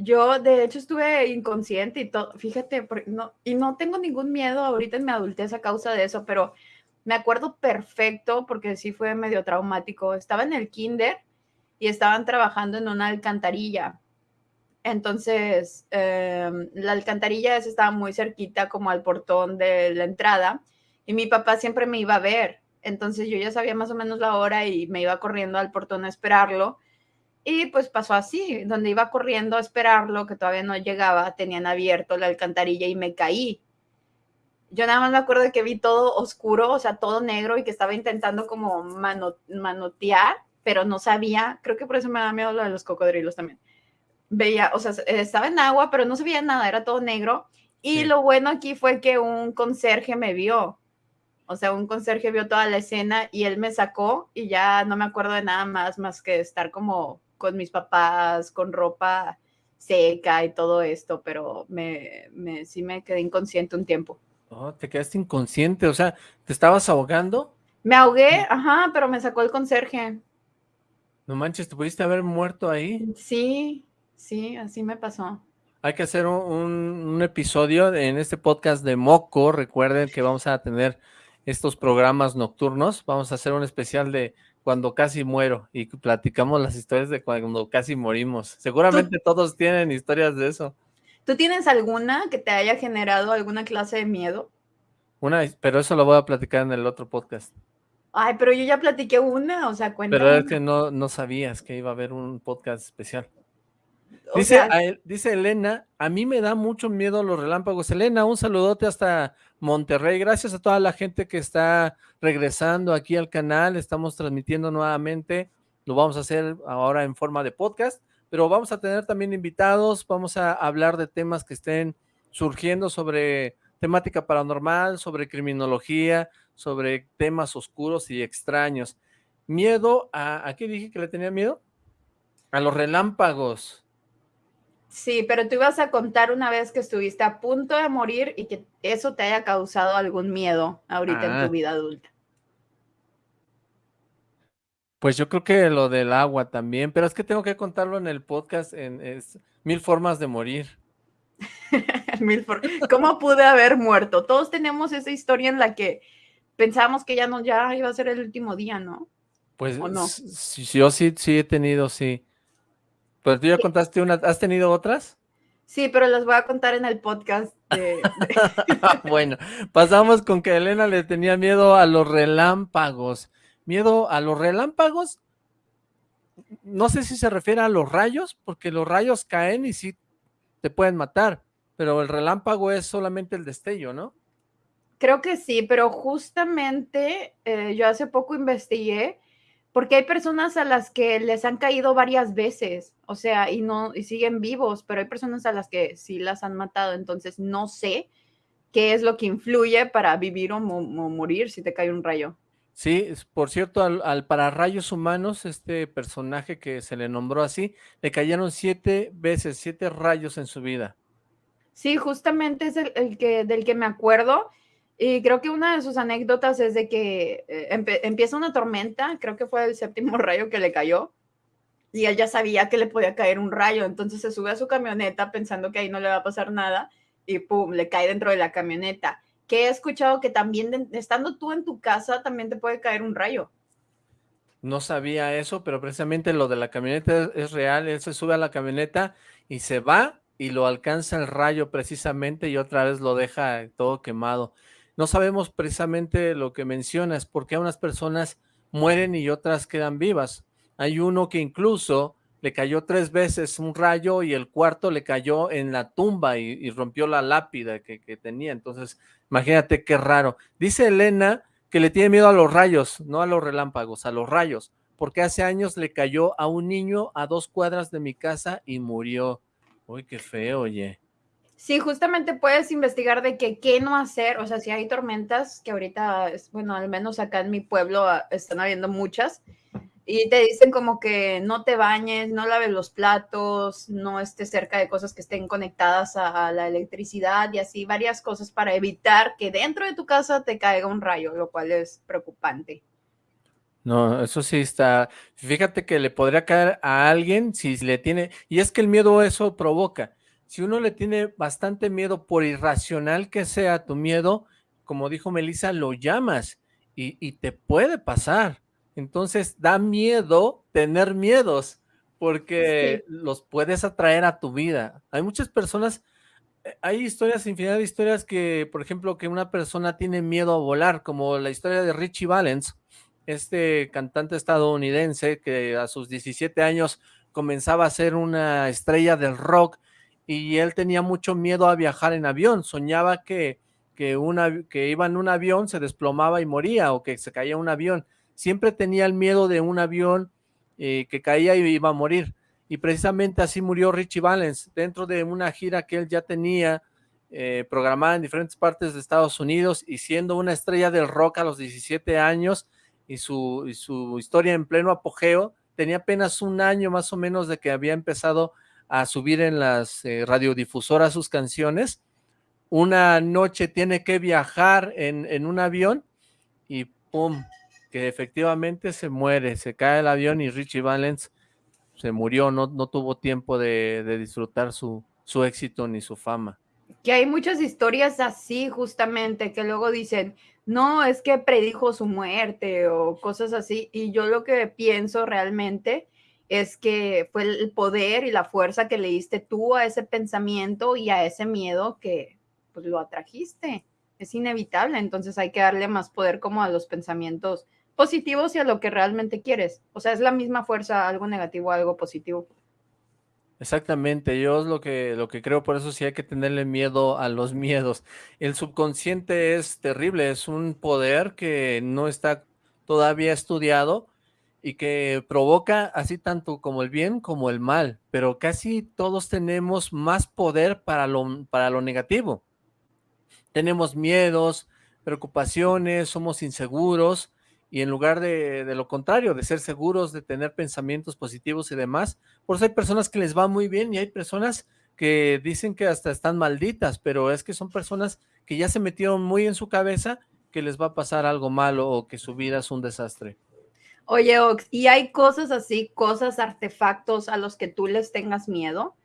Yo, de hecho, estuve inconsciente y todo, fíjate, no, y no tengo ningún miedo ahorita en mi adultez a causa de eso, pero me acuerdo perfecto porque sí fue medio traumático. Estaba en el kinder y estaban trabajando en una alcantarilla. Entonces, em, la alcantarilla estaba muy cerquita como al portón de la entrada y mi papá siempre me iba a ver. Entonces yo ya sabía más o menos la hora y me iba corriendo al portón a esperarlo y pues pasó así, donde iba corriendo a esperarlo, que todavía no llegaba, tenían abierto la alcantarilla y me caí. Yo nada más me acuerdo de que vi todo oscuro, o sea, todo negro y que estaba intentando como manotear, pero no sabía, creo que por eso me da miedo lo de los cocodrilos también. Veía, o sea, estaba en agua, pero no se veía nada, era todo negro. Y lo bueno aquí fue que un conserje me vio. O sea, un conserje vio toda la escena y él me sacó y ya no me acuerdo de nada más más que estar como con mis papás, con ropa seca y todo esto, pero me, me, sí me quedé inconsciente un tiempo. Oh, te quedaste inconsciente, o sea, ¿te estabas ahogando? Me ahogué, ajá, pero me sacó el conserje. No manches, ¿te pudiste haber muerto ahí? Sí, sí, así me pasó. Hay que hacer un, un episodio en este podcast de Moco, recuerden que vamos a tener estos programas nocturnos, vamos a hacer un especial de cuando casi muero y platicamos las historias de cuando casi morimos. Seguramente todos tienen historias de eso. ¿Tú tienes alguna que te haya generado alguna clase de miedo? Una, pero eso lo voy a platicar en el otro podcast. Ay, pero yo ya platiqué una, o sea, cuéntame. Pero es que no, no sabías que iba a haber un podcast especial. Dice, dice Elena, a mí me da mucho miedo los relámpagos. Elena, un saludote hasta Monterrey. Gracias a toda la gente que está regresando aquí al canal. Estamos transmitiendo nuevamente. Lo vamos a hacer ahora en forma de podcast, pero vamos a tener también invitados. Vamos a hablar de temas que estén surgiendo sobre temática paranormal, sobre criminología, sobre temas oscuros y extraños. Miedo a... ¿A qué dije que le tenía miedo? A los relámpagos. Sí, pero tú ibas a contar una vez que estuviste a punto de morir y que eso te haya causado algún miedo ahorita en tu ah. vida adulta. Pues yo creo que lo del agua también, pero es que tengo que contarlo en el podcast en Mil Formas de Morir. Mil ¿Cómo pude haber muerto? Todos tenemos esa historia en la que pensamos que ya no, ya iba a ser el último día, ¿no? Pues no? yo sí, sí he tenido, sí. Pero tú ya contaste una, ¿has tenido otras? Sí, pero las voy a contar en el podcast. bueno, pasamos con que Elena le tenía miedo a los relámpagos. ¿Miedo a los relámpagos no sé si se refiere a los rayos, porque los rayos caen y sí te pueden matar, pero el relámpago es solamente el destello, ¿no? Creo que sí, pero justamente eh, yo hace poco investigué porque hay personas a las que les han caído varias veces, o sea, y no y siguen vivos, pero hay personas a las que sí las han matado, entonces no sé qué es lo que influye para vivir o, mo o morir si te cae un rayo. Sí, por cierto, al, al pararrayos humanos, este personaje que se le nombró así, le cayeron siete veces, siete rayos en su vida. Sí, justamente es el, el que, del que me acuerdo. Y creo que una de sus anécdotas es de que eh, empieza una tormenta, creo que fue el séptimo rayo que le cayó, y él ya sabía que le podía caer un rayo, entonces se sube a su camioneta pensando que ahí no le va a pasar nada, y pum, le cae dentro de la camioneta que he escuchado que también estando tú en tu casa también te puede caer un rayo. No sabía eso, pero precisamente lo de la camioneta es, real. Él se sube a la camioneta y se va y lo alcanza el rayo precisamente y otra vez lo deja todo quemado. No sabemos precisamente lo que mencionas, porque unas personas mueren y otras quedan vivas. Hay uno que incluso le cayó tres veces un rayo y el cuarto le cayó en la tumba y, rompió la lápida que, que, tenía. Entonces, imagínate qué raro. Dice Elena que le tiene miedo a los rayos, no a los relámpagos, a los rayos, porque hace años le cayó a un niño a dos cuadras de mi casa y murió. Uy, qué feo, oye. Sí, justamente puedes investigar de qué no hacer, o sea, si hay tormentas, que ahorita, bueno, al menos acá en mi pueblo ah, están habiendo muchas, y te dicen como que no te bañes, no laves los platos, no estés cerca de cosas que estén conectadas a, a, la electricidad y así varias cosas para evitar que dentro de tu casa te caiga un rayo, lo cual es preocupante. No, eso sí está, fíjate que le podría caer a alguien si le tiene, y es que el miedo eso provoca, si uno le tiene bastante miedo por irracional que sea tu miedo, como dijo Melissa, lo llamas y, y te puede pasar, entonces da miedo tener miedos, porque sí. los puedes atraer a tu vida. Hay muchas personas, eh, hay historias, infinidad de historias que, por ejemplo, que una persona tiene miedo a volar, como la historia de Richie Valens, este cantante estadounidense que a sus 17 años comenzaba a ser una estrella del rock y él tenía mucho miedo a viajar en avión, soñaba que, que, una, que iba en un avión, se desplomaba y moría o que se caía un avión, siempre tenía el miedo de un avión eh, que caía y iba a morir. Y precisamente así murió Richie Valens, dentro de una gira que él ya tenía eh, programada en diferentes partes de Estados Unidos y siendo una estrella del rock a los 17 años y su, y su historia en pleno apogeo, tenía apenas un año más o menos de que había empezado a subir en las eh, radiodifusoras sus canciones. Una noche tiene que viajar en, en un avión y ¡pum! que efectivamente se muere, se cae el avión y Richie Valens se murió, no, no tuvo tiempo de, de disfrutar su, su, éxito ni su fama. Que hay muchas historias así justamente, que luego dicen, no, es que predijo su muerte o cosas así, y yo lo que pienso realmente es que fue el poder y la fuerza que le diste tú a ese pensamiento y a ese miedo que pues lo atrajiste. Es inevitable, entonces hay que darle más poder como a los pensamientos positivos y a lo que realmente quieres. O sea, es la misma fuerza, algo negativo, algo positivo. Exactamente, yo es lo que, lo que creo, por eso sí hay que tenerle miedo a los miedos. El subconsciente es terrible, es un poder que no está todavía estudiado y que provoca así tanto como el bien como el mal, pero casi todos tenemos más poder para lo, para lo negativo. Tenemos miedos, preocupaciones, somos inseguros, y en lugar de, de, lo contrario, de ser seguros, de tener pensamientos positivos y demás, por eso hay personas que les va muy bien y hay personas que dicen que hasta están malditas, pero es que son personas que ya se metieron muy en su cabeza que les va a pasar algo malo o que su vida es un desastre. Oye, Ox, ¿y hay cosas así, cosas, artefactos a los que tú les tengas miedo?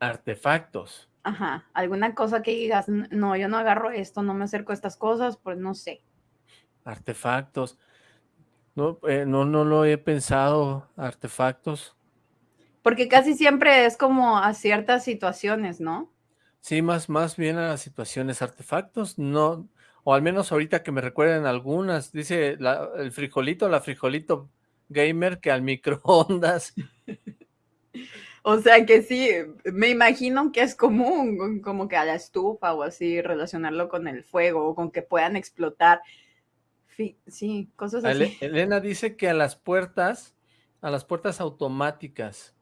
Artefactos. Ajá, alguna cosa que digas, no, yo no agarro esto, no me acerco a estas cosas, pues no sé. Artefactos. No, eh, no, no lo he pensado, artefactos. Porque casi siempre es como a ciertas situaciones, ¿no? Sí, más, más bien a las situaciones, artefactos, no, o al menos ahorita que me recuerden algunas, dice la, el frijolito, la frijolito gamer que al microondas. O sea que sí, me imagino que es común, como que a la estufa o así, relacionarlo con el fuego o con que puedan explotar. Sí, cosas así. Elena dice que a las puertas, a las puertas automáticas.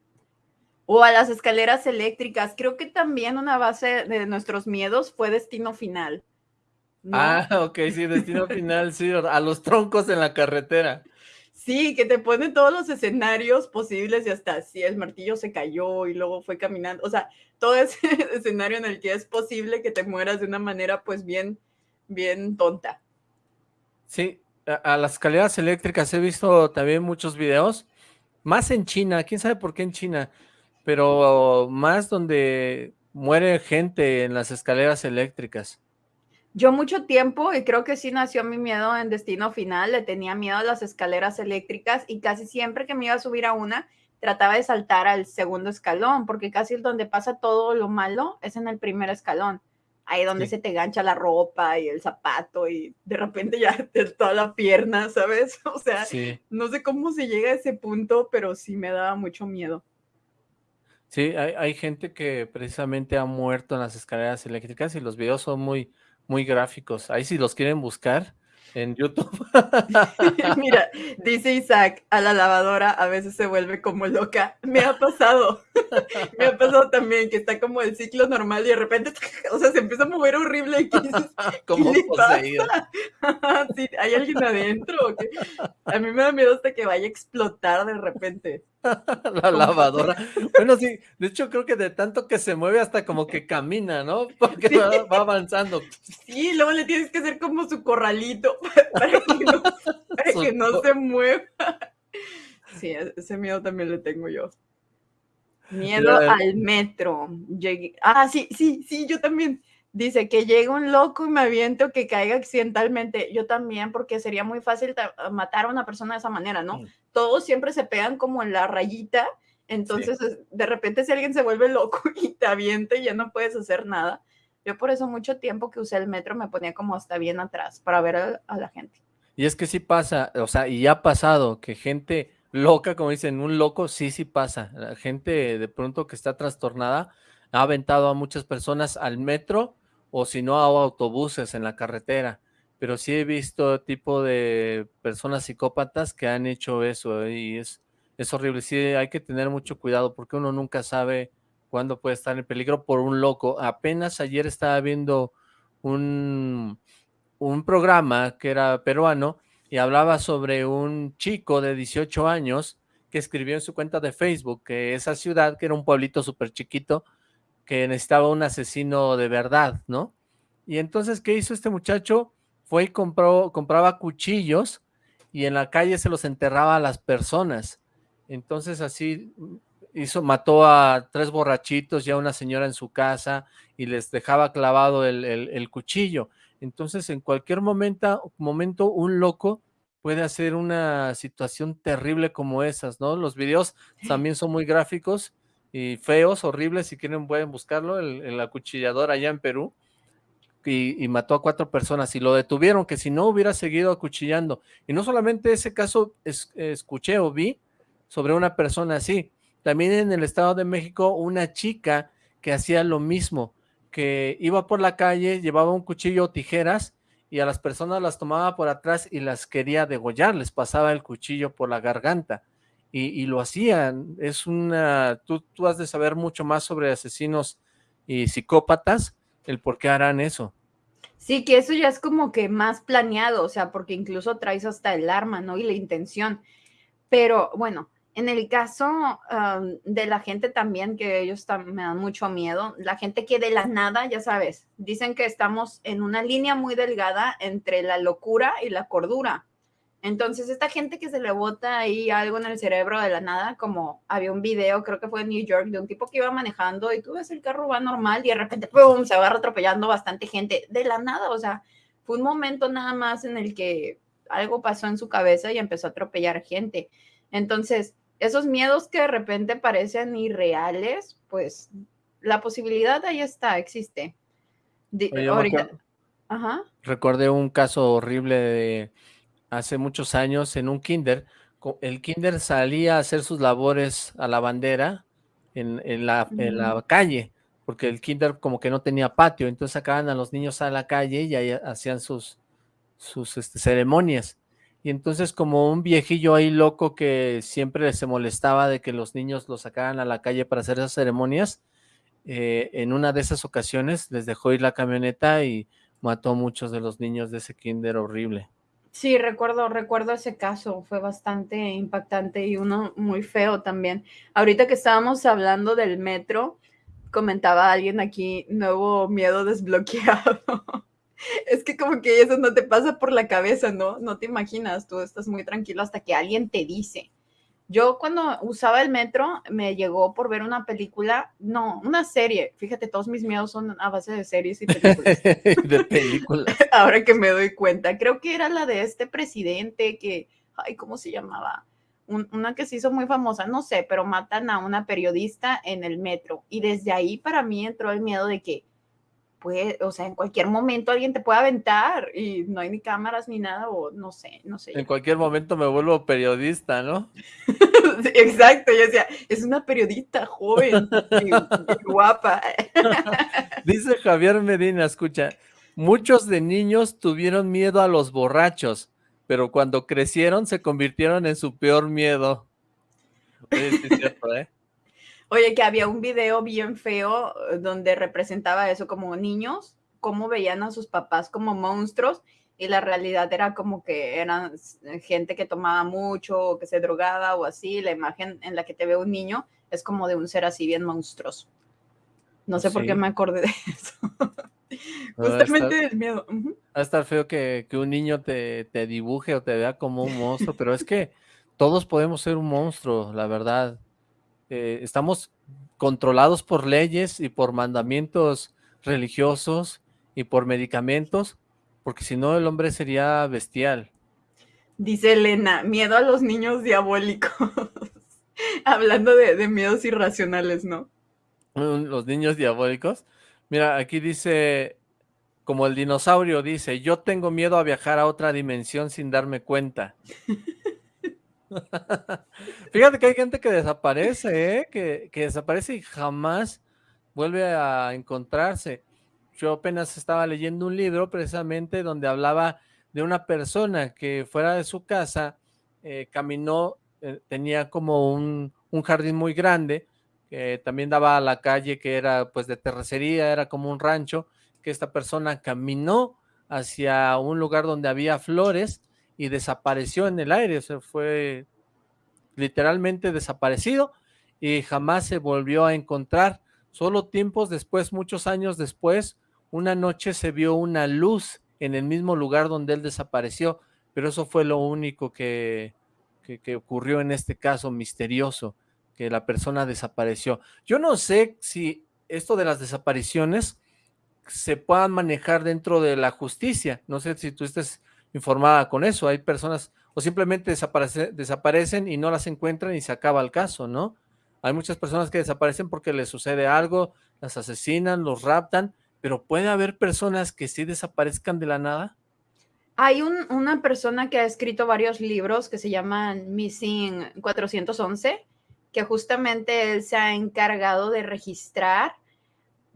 O a las escaleras eléctricas. Creo que también una base de nuestros miedos fue Destino Final. Ah, ok, sí, Destino Final, sí, a los troncos en la carretera. Sí, que te ponen todos los escenarios posibles y hasta si el martillo se cayó y luego fue caminando, o sea, todo ese escenario en el que es posible que te mueras de una manera pues bien, bien tonta. Sí, a, las escaleras eléctricas he visto también muchos videos, más en China, quién sabe por qué en China, pero más donde muere gente en las escaleras eléctricas. Yo mucho tiempo, y creo que sí nació mi miedo en Destino Final, le tenía miedo a las escaleras eléctricas y casi siempre que me iba a subir a una, trataba de saltar al segundo escalón, porque casi donde pasa todo lo malo, es en el primer escalón. Ahí donde se te gancha la ropa y el zapato y de repente ya te toda la pierna, ¿sabes? O sea, no sé cómo se llega a ese punto, pero sí me daba mucho miedo. Sí, hay, hay gente que precisamente ha muerto en las escaleras eléctricas y los videos son muy, muy gráficos. Ahí si los quieren buscar en YouTube. Mira, dice Isaac, a la lavadora a veces se vuelve como loca. Me ha pasado. Me ha pasado también que está como el ciclo normal y de repente, o sea, se empieza a mover horrible y como poseído. sí, hay alguien adentro. A mí me da miedo hasta que vaya a explotar de repente. la lavadora. Bueno, sí, de hecho creo que de tanto que se mueve hasta como que camina, ¿no? Porque va, avanzando. Sí, luego le tienes que hacer como su corralito para que no, se mueva. Sí, e-, ese miedo también le tengo yo. Miedo al metro. Ah, sí, sí, sí, yo también. Dice que llega un loco y me aviento que caiga accidentalmente. Yo también, porque sería muy fácil matar a una persona de esa manera, ¿no? Mm. Todos siempre se pegan como en la rayita. Entonces, de repente, si alguien se vuelve loco y te avienta y ya no puedes hacer nada. Yo por eso mucho tiempo que usé el metro me ponía como hasta bien atrás para ver a, la gente. Y es que sí pasa, o sea, y ha pasado que gente loca, como dicen, un loco, sí, sí pasa. La gente de pronto que está trastornada ha aventado a muchas personas al metro o si no a autobuses en la carretera, pero sí he visto tipo de personas psicópatas que han hecho eso y es, es horrible, sí hay que tener mucho cuidado porque uno nunca sabe cuándo puede estar en peligro por un loco. Apenas ayer estaba viendo un, un programa que era peruano y hablaba sobre un chico de 18 años que escribió en su cuenta de Facebook que esa ciudad, que era un pueblito súper chiquito, que necesitaba un asesino de verdad, ¿no? Y entonces, ¿qué hizo este muchacho? Fue y compró, compraba cuchillos y en la calle se los enterraba a las personas. Entonces así hizo, mató a tres borrachitos y a una señora en su casa y les dejaba clavado el, el cuchillo. Entonces en cualquier momento, momento un loco puede hacer una situación terrible como esas, ¿no? Los videos también son muy gráficos y feos, horribles, si quieren pueden buscarlo, el, acuchillador allá en Perú, y, mató a cuatro personas y lo detuvieron, que si no hubiera seguido acuchillando. Y no solamente ese caso escuché o vi sobre una persona así, también en el Estado de México una chica que hacía lo mismo, que iba por la calle, llevaba un cuchillo o tijeras y a las personas las tomaba por atrás y las quería degollar, les pasaba el cuchillo por la garganta y, lo hacían. Es una, tú, tú has de saber mucho más sobre asesinos y psicópatas, el por qué harán eso. Sí, que eso ya es como que más planeado, o sea, porque incluso traes hasta el arma, ¿no? Y la intención. Pero bueno, en el caso de la gente también, que ellos me dan mucho miedo, la gente que de la nada, ya sabes, dicen que estamos en una línea muy delgada entre la locura y la cordura. Entonces, esta gente que se le bota ahí algo en el cerebro de la nada, como había un video, creo que fue en New York, de un tipo que iba manejando y tú ves el carro va normal y de repente, ¡pum!, se va atropellando bastante gente de la nada. O sea, fue un momento nada más en el que algo pasó en su cabeza y empezó a atropellar gente. Entonces, esos miedos que de repente parecen irreales, pues la posibilidad ahí está, existe. Ajá. Recordé un caso horrible de hace muchos años en un kinder, el kinder salía a hacer sus labores a la bandera en, la, en la calle, porque el kinder como que no tenía patio, entonces sacaban a los niños a la calle y ahí hacían sus, sus este, ceremonias. Y entonces como un viejillo ahí loco que siempre se molestaba de que los niños los sacaran a la calle para hacer esas ceremonias, eh, en una de esas ocasiones les dejó ir la camioneta y mató a muchos de los niños de ese kinder horrible. Sí, recuerdo, recuerdo ese caso, fue bastante impactante y uno muy feo también. Ahorita que estábamos hablando del metro, comentaba alguien aquí, nuevo miedo desbloqueado. es que como que eso no te pasa por la cabeza, ¿no? No te imaginas, tú estás muy tranquilo hasta que alguien te dice. Yo cuando usaba el metro me llegó por ver una película, no, una serie. Fíjate, todos mis miedos son a base de series y películas. de películas. Ahora que me doy cuenta, creo que era la de este presidente que, ay, ¿cómo se llamaba? una que se hizo muy famosa, no sé, pero matan a una periodista en el metro. Y desde ahí para mí entró el miedo de que, puede, o sea, en cualquier momento alguien te puede aventar y no hay ni cámaras ni nada, o no sé, no sé. En cualquier momento me vuelvo periodista, ¿no? exacto, yo decía, es una periodista joven y, guapa. Dice Javier Medina, escucha, muchos de niños tuvieron miedo a los borrachos, pero cuando crecieron se convirtieron en su peor miedo. es cierto, ¿eh? Oye, que había un video bien feo eh, donde representaba eso como niños, cómo veían a sus papás como monstruos y la realidad era como que eran gente que tomaba mucho o que se drogaba o así. La imagen en la que te ve un niño es como de un ser así bien monstruoso. No sé por qué me acordé de eso. Justamente del miedo. Va a estar feo que, un niño te, te, dibuje o te vea como un monstruo, pero es que todos podemos ser un monstruo, la verdad. Eh, estamos controlados por leyes y por mandamientos religiosos y por medicamentos, porque si no el hombre sería bestial. Dice Elena, miedo a los niños diabólicos. Hablando de, miedos irracionales, ¿no? Los niños diabólicos. Mira, aquí dice, como el dinosaurio dice, yo tengo miedo a viajar a otra dimensión sin darme cuenta. Fíjate que hay gente que desaparece, ¿eh? que, desaparece y jamás vuelve a encontrarse. Yo apenas estaba leyendo un libro precisamente donde hablaba de una persona que fuera de su casa eh, caminó, eh, tenía como un, un, jardín muy grande, que también daba a la calle que era pues de terracería, era como un rancho, que esta persona caminó hacia un lugar donde había flores y desapareció en el aire, se fue literalmente desaparecido y jamás se volvió a encontrar. Solo tiempos después, muchos años después, una noche se vio una luz en el mismo lugar donde él desapareció, pero eso fue lo único que, que, ocurrió en este caso misterioso, que la persona desapareció. Yo no sé si esto de las desapariciones se puedan manejar dentro de la justicia, no sé si tú estés informada con eso, hay personas o simplemente desaparecen y no las encuentran y se acaba el caso, ¿no? Hay muchas personas que desaparecen porque les sucede algo, las asesinan, los raptan, pero ¿puede haber personas que sí desaparezcan de la nada? Hay una persona que ha escrito varios libros que se llaman Missing 411, que justamente él se ha encargado de registrar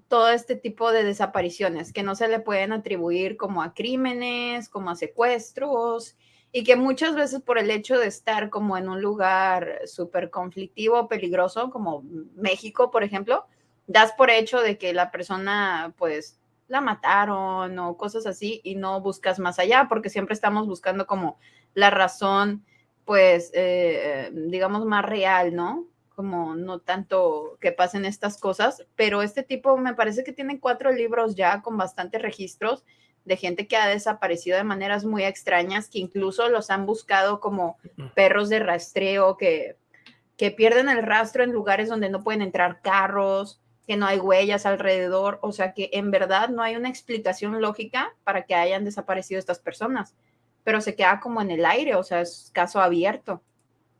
todo este tipo de desapariciones que no se le pueden atribuir como a crímenes, como a secuestros, y que muchas veces por el hecho de estar como en un lugar súper conflictivo, peligroso, como México, por ejemplo, das por hecho de que la persona pues la mataron o cosas así y no buscas más allá porque siempre estamos buscando como la razón pues eh, digamos más real, ¿no? Como no tanto que pasen estas cosas, pero este tipo me parece que tiene cuatro libros ya con bastantes registros de gente que ha desaparecido de maneras muy extrañas, que incluso los han buscado como perros de rastreo, que, que pierden el rastro en lugares donde no pueden entrar carros, que no hay huellas alrededor, o sea que en verdad no hay una explicación lógica para que hayan desaparecido estas personas, pero se queda como en el aire, o sea, es caso abierto.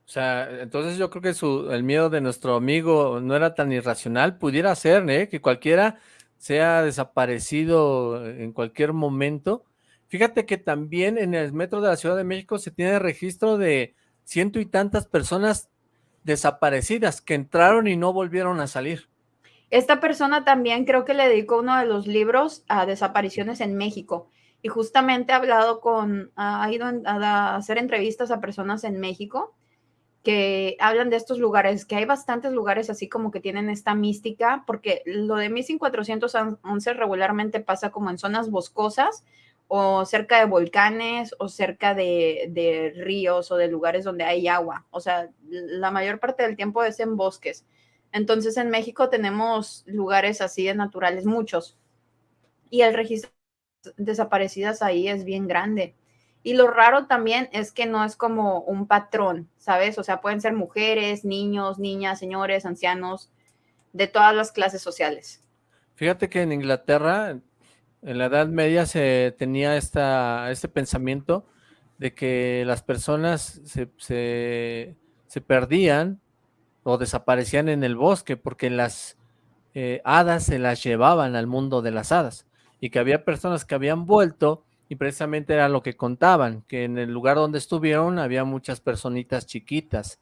O sea, entonces yo creo que su, el miedo de nuestro amigo no era tan irracional, pudiera ser, ¿eh? que cualquiera sea desaparecido en cualquier momento. Fíjate que también en el metro de la Ciudad de México se tiene registro de, ciento y tantas personas desaparecidas que entraron y no volvieron a salir. Esta persona también creo que le dedicó uno de los libros a desapariciones en México y justamente ha hablado con, ha ido a hacer entrevistas a personas en México que hablan de estos lugares, que hay bastantes lugares así como que tienen esta mística, porque lo de Missing 411 regularmente pasa como en zonas boscosas o cerca de volcanes o cerca de, de ríos o de lugares donde hay agua. O sea, la mayor parte del tiempo es en bosques. Entonces en México tenemos lugares así de naturales, muchos. Y el registro de desaparecidas ahí es bien grande. Y lo raro también es que no es como un patrón, ¿sabes? O sea, pueden ser mujeres, niños, niñas, señores, ancianos, de todas las clases sociales. Fíjate que en Inglaterra, en la Edad Media, se tenía esta, este pensamiento de que las personas se, se, perdían o desaparecían en el bosque porque las eh, hadas se las llevaban al mundo de las hadas y que había personas que habían vuelto y precisamente era lo que contaban, que en el lugar donde estuvieron había muchas personitas chiquitas.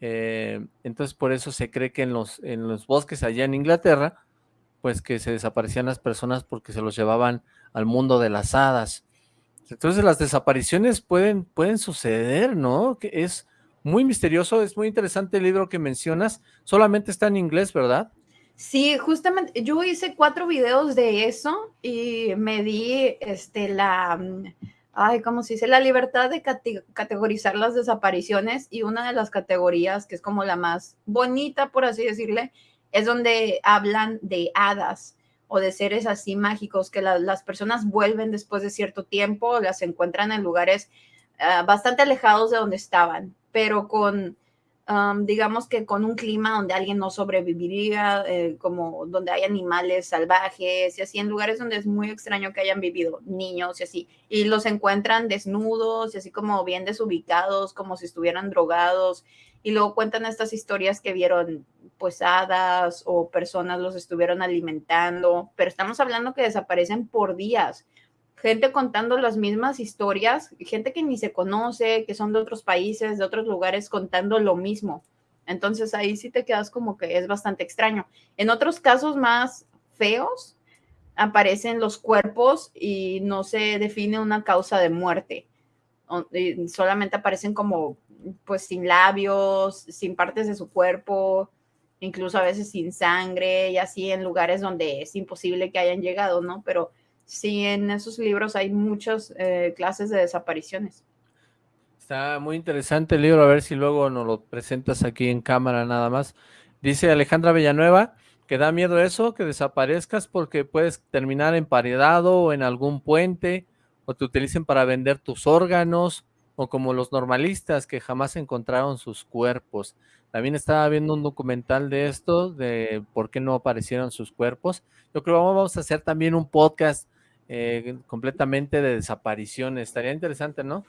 Eh, entonces por eso se cree que en los, en los bosques allá en Inglaterra, pues que se desaparecían las personas porque se los llevaban al mundo de las hadas. Entonces las desapariciones pueden, pueden suceder, ¿no? Que es muy misterioso, es muy interesante el libro que mencionas, solamente está en inglés, ¿verdad? Sí, justamente yo hice cuatro videos de eso y me di este, la, mm, ay, ¿cómo se dice? La libertad de categorizar las desapariciones y una de las categorías que es como la más bonita, por así decirle, es donde hablan de hadas o de seres así mágicos que las personas vuelven después de cierto tiempo, las encuentran en lugares ah, bastante alejados de donde estaban, pero con digamos que con un clima donde alguien no sobreviviría, eh, como donde hay animales salvajes y así, en lugares donde es muy extraño que hayan vivido niños y así, y los encuentran desnudos y así como bien desubicados, como si estuvieran drogados, y luego cuentan estas historias que vieron pues o personas los estuvieron alimentando, pero estamos hablando que desaparecen por días gente contando las mismas historias, gente que ni se conoce, que son de otros países, de otros lugares, contando lo mismo. Entonces ahí sí te quedas como que es bastante extraño. En otros casos más feos, aparecen los cuerpos y no se define una causa de muerte. Solamente aparecen como, pues, sin labios, sin partes de su cuerpo, incluso a veces sin sangre y así en lugares donde es imposible que hayan llegado, ¿no? Pero sí, en esos libros hay muchas eh, clases de desapariciones. Está muy interesante el libro, a ver si luego nos lo presentas aquí en cámara nada más. Dice Alejandra Villanueva que da miedo eso, que desaparezcas porque puedes terminar emparedado o en algún puente, o te utilicen para vender tus órganos, o como los normalistas que jamás encontraron sus cuerpos. También estaba viendo un documental de esto, de por qué no aparecieron sus cuerpos. Yo creo que vamos a hacer también un podcast eh, completamente de desapariciones. Estaría interesante, ¿no?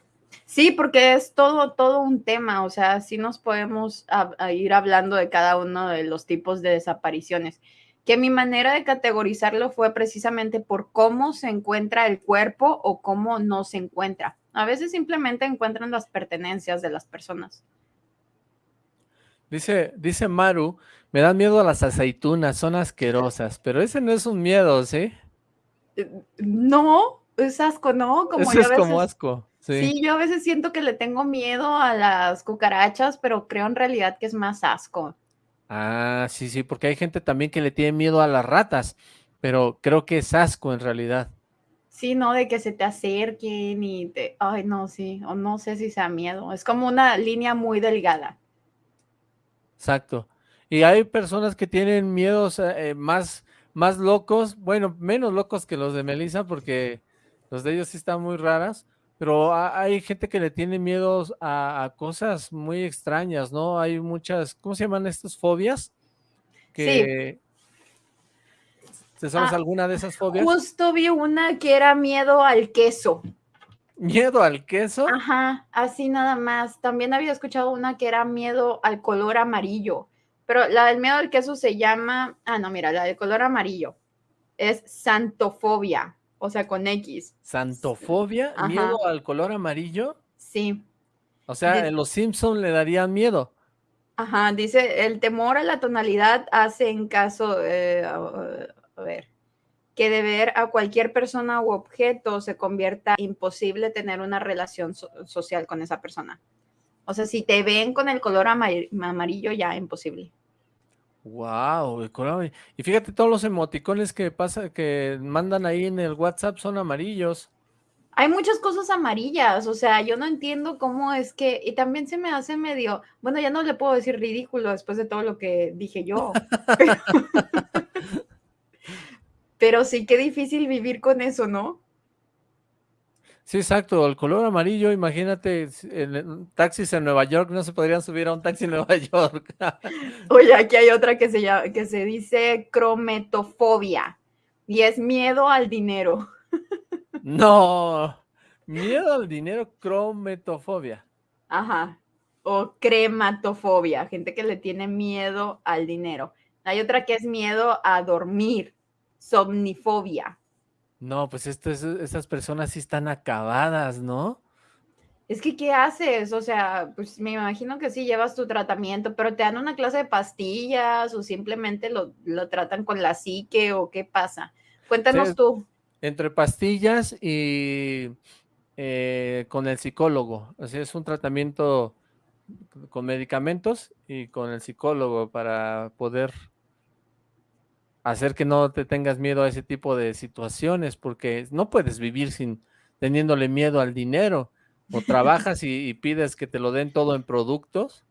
Sí, porque es todo, todo un tema, o sea, sí nos podemos ir hablando de cada uno de los tipos de desapariciones. Que mi manera de categorizarlo fue precisamente por cómo se encuentra el cuerpo o cómo no se encuentra. A veces simplemente encuentran las pertenencias de las personas. Dice, dice Maru, me dan miedo a las aceitunas, son asquerosas, pero ese no es un miedo, ¿sí? No, es asco, ¿no? Como es como asco. Sí. yo a veces siento que le tengo miedo a las cucarachas, pero creo en realidad que es más asco. Ah, sí, sí, porque hay gente también que le tiene miedo a las ratas, pero creo que es asco en realidad. Sí, no, de que se te acerquen y te... Ay, no, sí, o no sé si sea miedo. Es como una línea muy delgada. Exacto. Y hay personas que tienen miedos eh, más más locos, bueno, menos locos que los de Melissa, porque los de ellos sí están muy raras, pero hay gente que le tiene miedos a, cosas muy extrañas, ¿no? Hay muchas, ¿cómo se llaman estas fobias? Que, sí. ¿Te sabes ah, alguna de esas fobias? Justo vi una que era miedo al queso. ¿Miedo al queso? Ajá, así nada más. También había escuchado una que era miedo al color amarillo. Pero la del miedo al queso se llama, ah, no, mira, la del color amarillo es santofobia, o sea, con X. ¿Santofobia? ¿Miedo al color amarillo? Sí. O sea, en los Simpson le darían miedo. Ajá, dice, el temor a la tonalidad hace en caso, eh, a ver, que de ver a cualquier persona u objeto se convierta imposible tener una relación social con esa persona. O sea, si te ven con el color amarillo, ya imposible. Wow, y fíjate todos los emoticones que pasa, que mandan ahí en el WhatsApp son amarillos. Hay muchas cosas amarillas, o sea, yo no entiendo cómo es que, y también se me hace medio, bueno, ya no le puedo decir ridículo después de todo lo que dije yo. Pero sí, qué difícil vivir con eso, ¿no? Sí, exacto, el color amarillo, imagínate, en taxis en Nueva York no se podrían subir a un taxi en Nueva York. Oye, aquí hay otra que se llama, que se dice crometofobia y es miedo al dinero. No, miedo al dinero, crometofobia. Ajá, o crematofobia, gente que le tiene miedo al dinero. Hay otra que es miedo a dormir somnifobia. No, pues esto estas personas sí están acabadas, ¿no? Es que, ¿qué haces? O sea, pues me imagino que sí llevas tu tratamiento, pero te dan una clase de pastillas o simplemente lo, tratan con la psique o qué pasa. Cuéntanos tú. Entre pastillas y eh, con el psicólogo. O sea, es un tratamiento con medicamentos y con el psicólogo para poder hacer que no te tengas miedo a ese tipo de situaciones, porque no puedes vivir sin teniéndole miedo al dinero. O trabajas y, pides que te lo den todo en productos.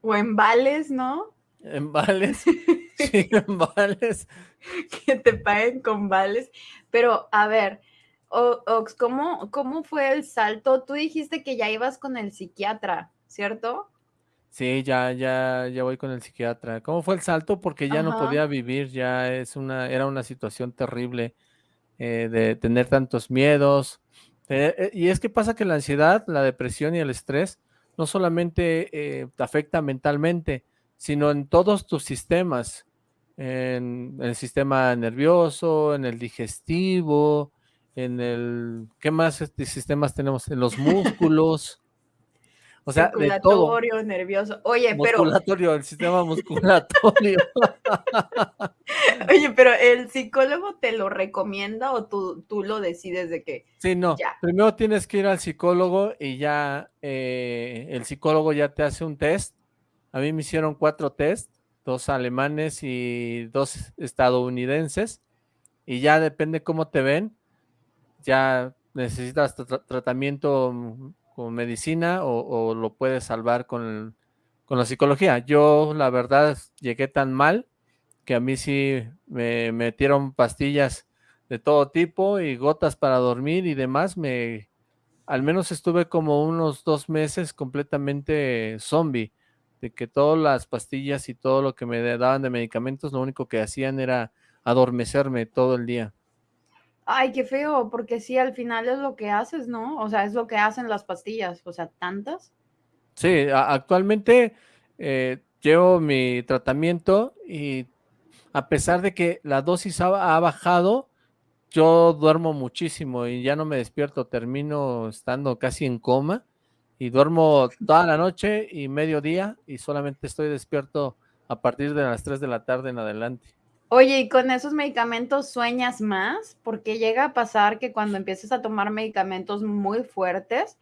O en vales, ¿no? En vales. sí, en vales. Que te paguen con vales. Pero, a ver, Ox, ¿cómo, ¿cómo fue el salto? Tú dijiste que ya ibas con el psiquiatra, ¿cierto? Sí, ya, ya, ya voy con el psiquiatra. ¿Cómo fue el salto? Porque ya no podía vivir, ya es una, era una situación terrible eh, de tener tantos miedos. Eh, eh, y es que pasa que la ansiedad, la depresión y el estrés no solamente te afecta mentalmente, sino en todos tus sistemas, en, el sistema nervioso, en el digestivo, en el, ¿qué más sistemas tenemos? En los músculos. O sea, de todo. nervioso. Oye, pero... Musculatorio, el sistema musculatorio. Oye, pero ¿el psicólogo te lo recomienda o tú, tú lo decides de que Sí, no. Primero tienes que ir al psicólogo y ya eh, el psicólogo ya te hace un test. A mí me hicieron cuatro test, dos alemanes y dos estadounidenses. Y ya depende cómo te ven, ya necesitas tratamiento con medicina o, lo puedes salvar con, con, la psicología. Yo, la verdad, llegué tan mal que a mí sí me metieron pastillas de todo tipo y gotas para dormir y demás. Me, al menos estuve como unos dos meses completamente zombie, de que todas las pastillas y todo lo que me daban de medicamentos, lo único que hacían era adormecerme todo el día. Ay, qué feo, porque sí, al final es lo que haces, ¿no? O sea, es lo que hacen las pastillas, o sea, tantas. Sí, actualmente eh, llevo mi tratamiento y a pesar de que la dosis ha, bajado, yo duermo muchísimo y ya no me despierto, termino estando casi en coma y duermo toda la noche y mediodía y solamente estoy despierto a partir de las 3 de la tarde en adelante. Oye, ¿y con esos medicamentos sueñas más? Porque llega a pasar que cuando empiezas a tomar medicamentos muy fuertes,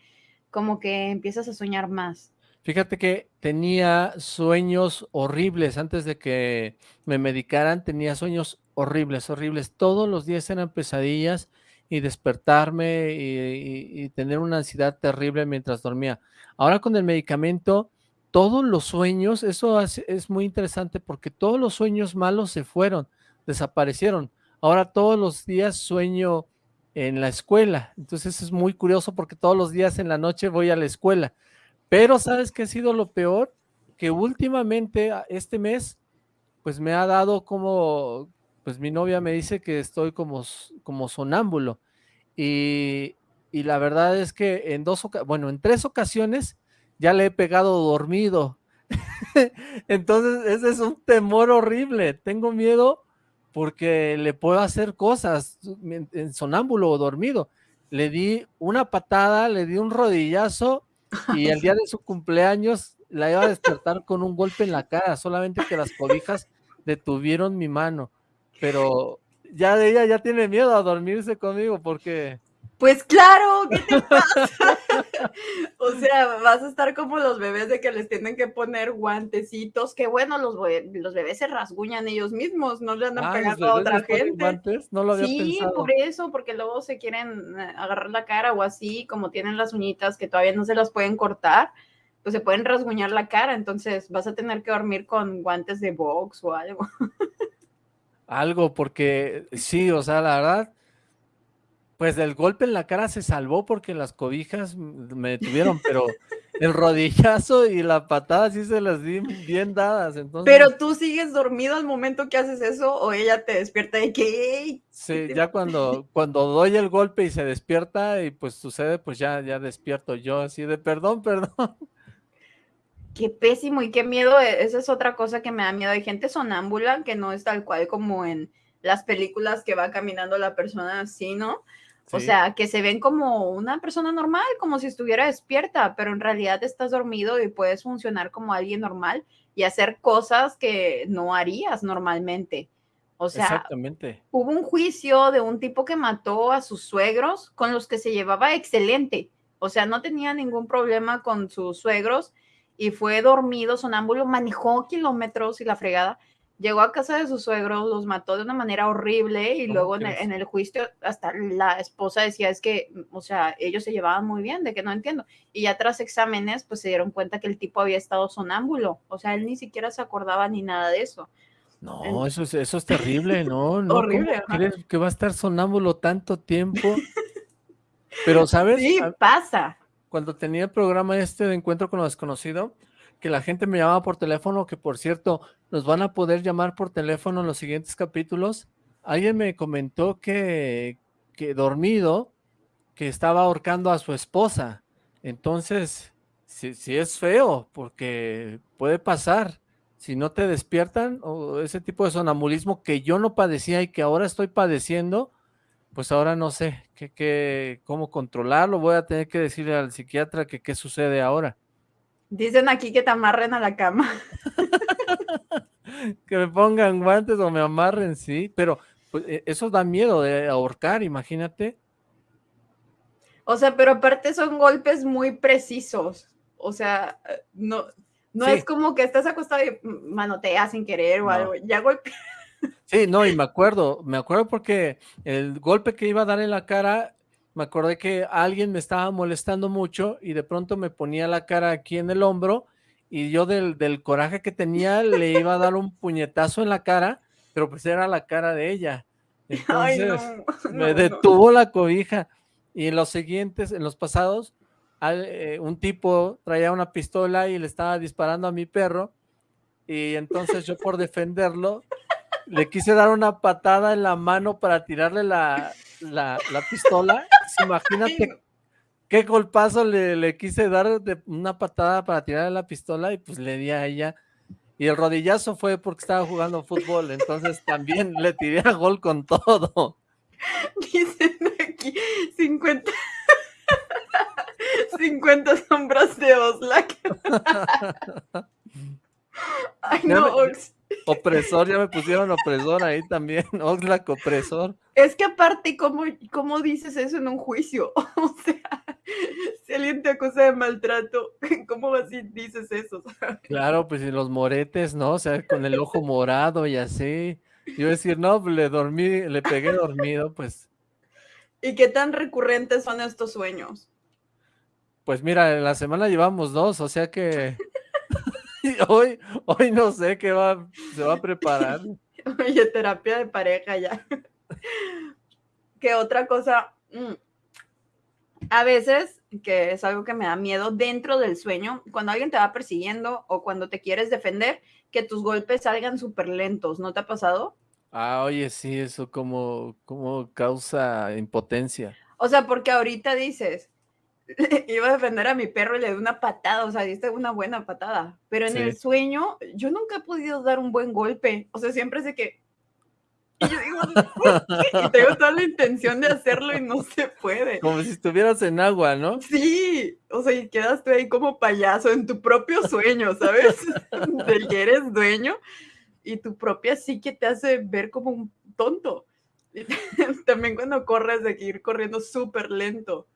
como que empiezas a soñar más. Fíjate que tenía sueños horribles antes de que me medicaran, tenía sueños horribles, horribles. Todos los días eran pesadillas y despertarme y, y tener una ansiedad terrible mientras dormía. Ahora con el medicamento todos los sueños, eso es muy interesante porque todos los sueños malos se fueron, desaparecieron. Ahora todos los días sueño en la escuela, entonces es muy curioso porque todos los días en la noche voy a la escuela. Pero ¿sabes qué ha sido lo peor? Que últimamente, este mes, pues me ha dado como, pues mi novia me dice que estoy como, como sonámbulo. Y, y la verdad es que en dos, bueno, en tres ocasiones ya le he pegado dormido. Entonces, ese es un temor horrible. Tengo miedo porque le puedo hacer cosas en sonámbulo o dormido. Le di una patada, le di un rodillazo y el día de su cumpleaños la iba a despertar con un golpe en la cara, solamente que las cobijas detuvieron mi mano, pero ya ella ya tiene miedo a dormirse conmigo porque pues claro, ¿qué te pasa? o sea, vas a estar como los bebés de que les tienen que poner guantecitos, que bueno, los, los bebés se rasguñan ellos mismos, no le andan ah, pegando a otra gente. Guantes? No lo había sí, por eso, porque luego se quieren eh, agarrar la cara o así, como tienen las uñitas que todavía no se las pueden cortar, pues se pueden rasguñar la cara, entonces vas a tener que dormir con guantes de box o algo. algo, porque sí, o sea, la verdad, pues del golpe en la cara se salvó porque las cobijas me detuvieron, pero el rodillazo y la patada sí se las di bien dadas. Entonces... Pero tú sigues dormido al momento que haces eso o ella te despierta de que... Sí, ya cuando, cuando doy el golpe y se despierta y pues sucede, pues ya, ya despierto yo así de perdón, perdón. Qué pésimo y qué miedo. E, esa es otra cosa que me da miedo. Hay gente sonámbula que no es tal cual como en las películas que va caminando la persona así, ¿no? O sea, que se ven como una persona normal, como si estuviera despierta, pero en realidad estás dormido y puedes funcionar como alguien normal y hacer cosas que no harías normalmente. O sea, Exactamente. hubo un juicio de un tipo que mató a sus suegros con los que se llevaba excelente. O sea, no tenía ningún problema con sus suegros y fue dormido, sonámbulo, manejó kilómetros y la fregada llegó a casa de sus suegros, los mató de una manera horrible y luego en el, juicio hasta la esposa decía es que, o sea, ellos se llevaban muy bien, de que no entiendo. Y ya tras exámenes, pues se dieron cuenta que el tipo había estado sonámbulo, o sea, él ni siquiera se acordaba ni nada de eso. No, eso, es, eso es terrible, ¿no? no horrible. ¿Crees que va a estar sonámbulo tanto tiempo? Pero, ¿sabes? Sí, pasa. Cuando tenía el programa este de Encuentro con lo Desconocido, que la gente me llamaba por teléfono, que por cierto, nos van a poder llamar por teléfono en los siguientes capítulos. Alguien me comentó que, que dormido, que estaba ahorcando a su esposa. Entonces, si, si es feo, porque puede pasar. Si no te despiertan, o ese tipo de sonambulismo que yo no padecía y que ahora estoy padeciendo, pues ahora no sé qué, cómo controlarlo. Voy a tener que decirle al psiquiatra que qué sucede ahora. Dicen aquí que te amarren a la cama. que me pongan guantes o me amarren, sí, pero pues, e, eso da miedo de ahorcar, imagínate. O sea, pero aparte son golpes muy precisos. O sea, no, no es como que estás acostado y manoteas sin querer o algo. Ya golpe. Sí, no, y me acuerdo, me acuerdo porque el golpe que iba a dar en la cara me acordé que alguien me estaba molestando mucho y de pronto me ponía la cara aquí en el hombro y yo del, coraje que tenía le iba a dar un puñetazo en la cara, pero pues era la cara de ella. Entonces me detuvo la cobija y en los siguientes, en los pasados, eh, un tipo traía una pistola y le estaba disparando a mi perro y entonces yo por defenderlo le quise dar una patada en la mano para tirarle la, la, pistola. Imagínate qué golpazo le, quise dar de una patada para tirarle la pistola y pues le di a ella. Y el rodillazo fue porque estaba jugando fútbol, entonces también le tiré a gol con todo. Dicen aquí 50, 50 sombras de Oslak. Ay, no, Opresor, ya me pusieron opresor ahí también, Oxlack opresor. Es que aparte, ¿cómo, ¿cómo dices eso en un juicio? O sea, si alguien te acusa de maltrato, ¿cómo así dices eso? Claro, pues y los moretes, ¿no? O sea, con el ojo morado y así. Yo decir, no, pues, le dormí, le pegué dormido, pues. ¿Y qué tan recurrentes son estos sueños? Pues mira, en la semana llevamos dos, o sea que hoy, hoy no sé qué va, se va a preparar. Oye, terapia de pareja ya. ¿Qué otra cosa? Mm. A veces, que es algo que me da miedo dentro del sueño, cuando alguien te va persiguiendo o cuando te quieres defender, que tus golpes salgan súper lentos, ¿no te ha pasado? Ah, oye, sí, eso como, como causa impotencia. O sea, porque ahorita dices, iba a defender a mi perro y le di una patada, o sea, diste una buena patada. Pero en el sueño, yo nunca he podido dar un buen golpe. O sea, siempre sé que. Y yo digo, y tengo toda la intención de hacerlo y no se puede. Como si estuvieras en agua, ¿no? Sí, o sea, y quedas tú ahí como payaso en tu propio sueño, ¿sabes? Del que eres dueño y tu propia psique te hace ver como un tonto. También cuando corres de que ir corriendo súper lento.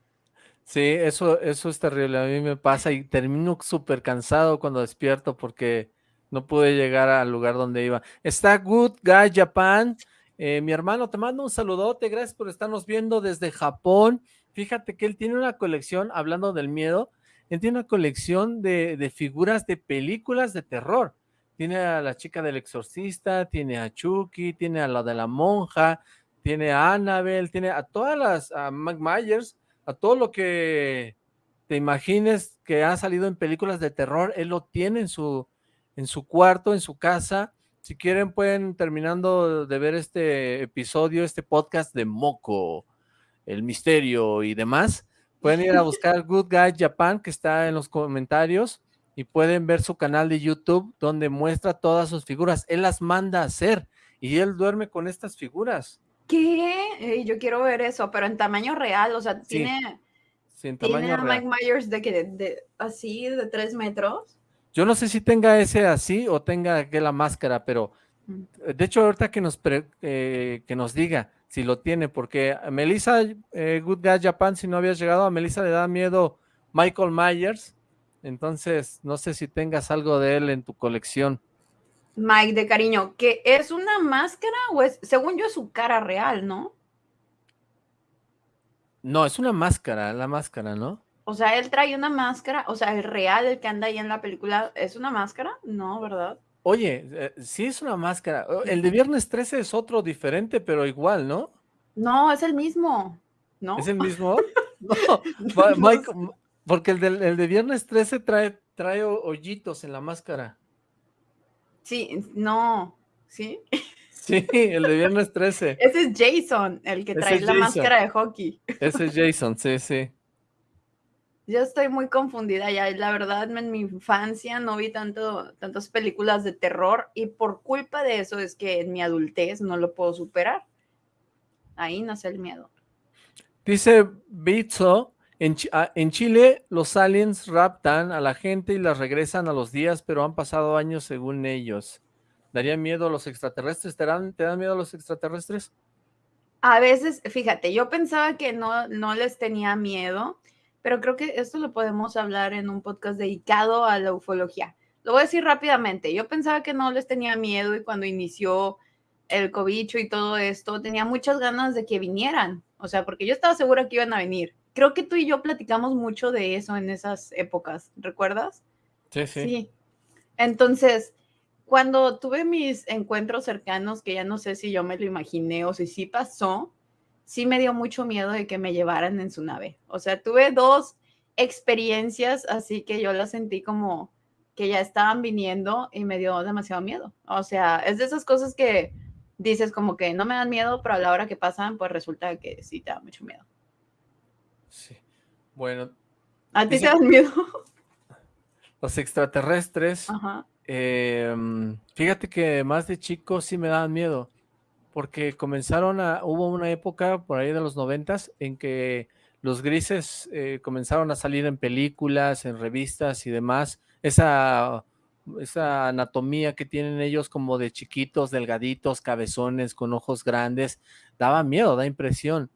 Sí, eso, eso es terrible. A mí me pasa y termino súper cansado cuando despierto porque no pude llegar al lugar donde iba. Está Good Guy Japan. Eh, mi hermano, te mando un saludote. Gracias por estarnos viendo desde Japón. Fíjate que él tiene una colección, hablando del miedo, él tiene una colección de, de figuras de películas de terror. Tiene a la chica del exorcista, tiene a Chucky, tiene a la de la monja, tiene a Annabelle, tiene a todas las, a Mike Myers, a todo lo que te imagines que ha salido en películas de terror, él lo tiene en su, en su cuarto, en su casa. Si quieren pueden, terminando de ver este episodio, este podcast de Moco, el misterio y demás, pueden ir a buscar Good Guy Japan, que está en los comentarios, y pueden ver su canal de YouTube, donde muestra todas sus figuras. Él las manda a hacer, y él duerme con estas figuras. ¿Qué? yo quiero ver eso, pero en tamaño real, o sea, tiene... Sí, en tamaño ¿Tiene a real. Mike Myers de que de, de- así de tres metros? Yo no sé si tenga ese así o tenga que la máscara, pero Mm. de hecho ahorita que nos pre- eh, que nos diga si lo tiene, porque a Melissa eh, Good Guy Japan, si no habías llegado, a Melissa le da miedo Michael Myers, entonces no sé si tengas algo de él en tu colección. Mike de cariño, ¿que es una máscara o es, según yo, es su cara real, ¿no? No, es una máscara, la máscara, ¿no? O sea, él trae una máscara, o sea, el real, el que anda ahí en la película, ¿es una máscara? No, ¿verdad? Oye, eh, sí es una máscara. Oh, El de Viernes 13 es otro diferente, pero igual, ¿no? No, es el mismo, ¿no? ¿Es el mismo? No. Mike- porque el, del- el de Viernes 13 trae, trae ho- hoyitos en la máscara. Sí, no, ¿sí? Sí, el de Viernes 13. Ese es Jason, el que trae la Jason. máscara de hockey. Ese es Jason, sí, sí. Yo estoy muy confundida ya. La verdad, en mi infancia no vi tanto, tantas películas de terror y por culpa de eso es que en mi adultez no lo puedo superar. Ahí nace el miedo. Dice Bitso, ah, en Chile los aliens raptan a la gente y las regresan a los días, pero han pasado años según ellos. ¿Daría miedo a los extraterrestres? ¿Te dan, te dan miedo a los extraterrestres? A veces, fíjate, yo pensaba que no, no les tenía miedo, pero creo que esto lo podemos hablar en un podcast dedicado a la ufología. Lo voy a decir rápidamente. Yo pensaba que no les tenía miedo y cuando inició el cobicho y todo esto, tenía muchas ganas de que vinieran. O sea, porque yo estaba segura que iban a venir. Creo que tú y yo platicamos mucho de eso en esas épocas, ¿recuerdas? Sí, Sí. Entonces, cuando tuve mis encuentros cercanos, que ya no sé si yo me lo imaginé o si sí pasó, sí me dio mucho miedo de que me llevaran en su nave. O sea, tuve dos experiencias así que yo las sentí como que ya estaban viniendo y me dio demasiado miedo. O sea, es de esas cosas que dices como que no me dan miedo, pero a la hora que pasan, pues resulta que sí te da mucho miedo. Sí. Bueno, ¿A ti te dan miedo? los extraterrestres, Ajá. em, fíjate que más de chico sí me daban miedo, porque comenzaron a, hubo una época por ahí de los noventas en que los grises eh, comenzaron a salir en películas, en revistas y demás, esa, esa anatomía que tienen ellos como de chiquitos, delgaditos, cabezones, con ojos grandes, daba miedo, da impresión.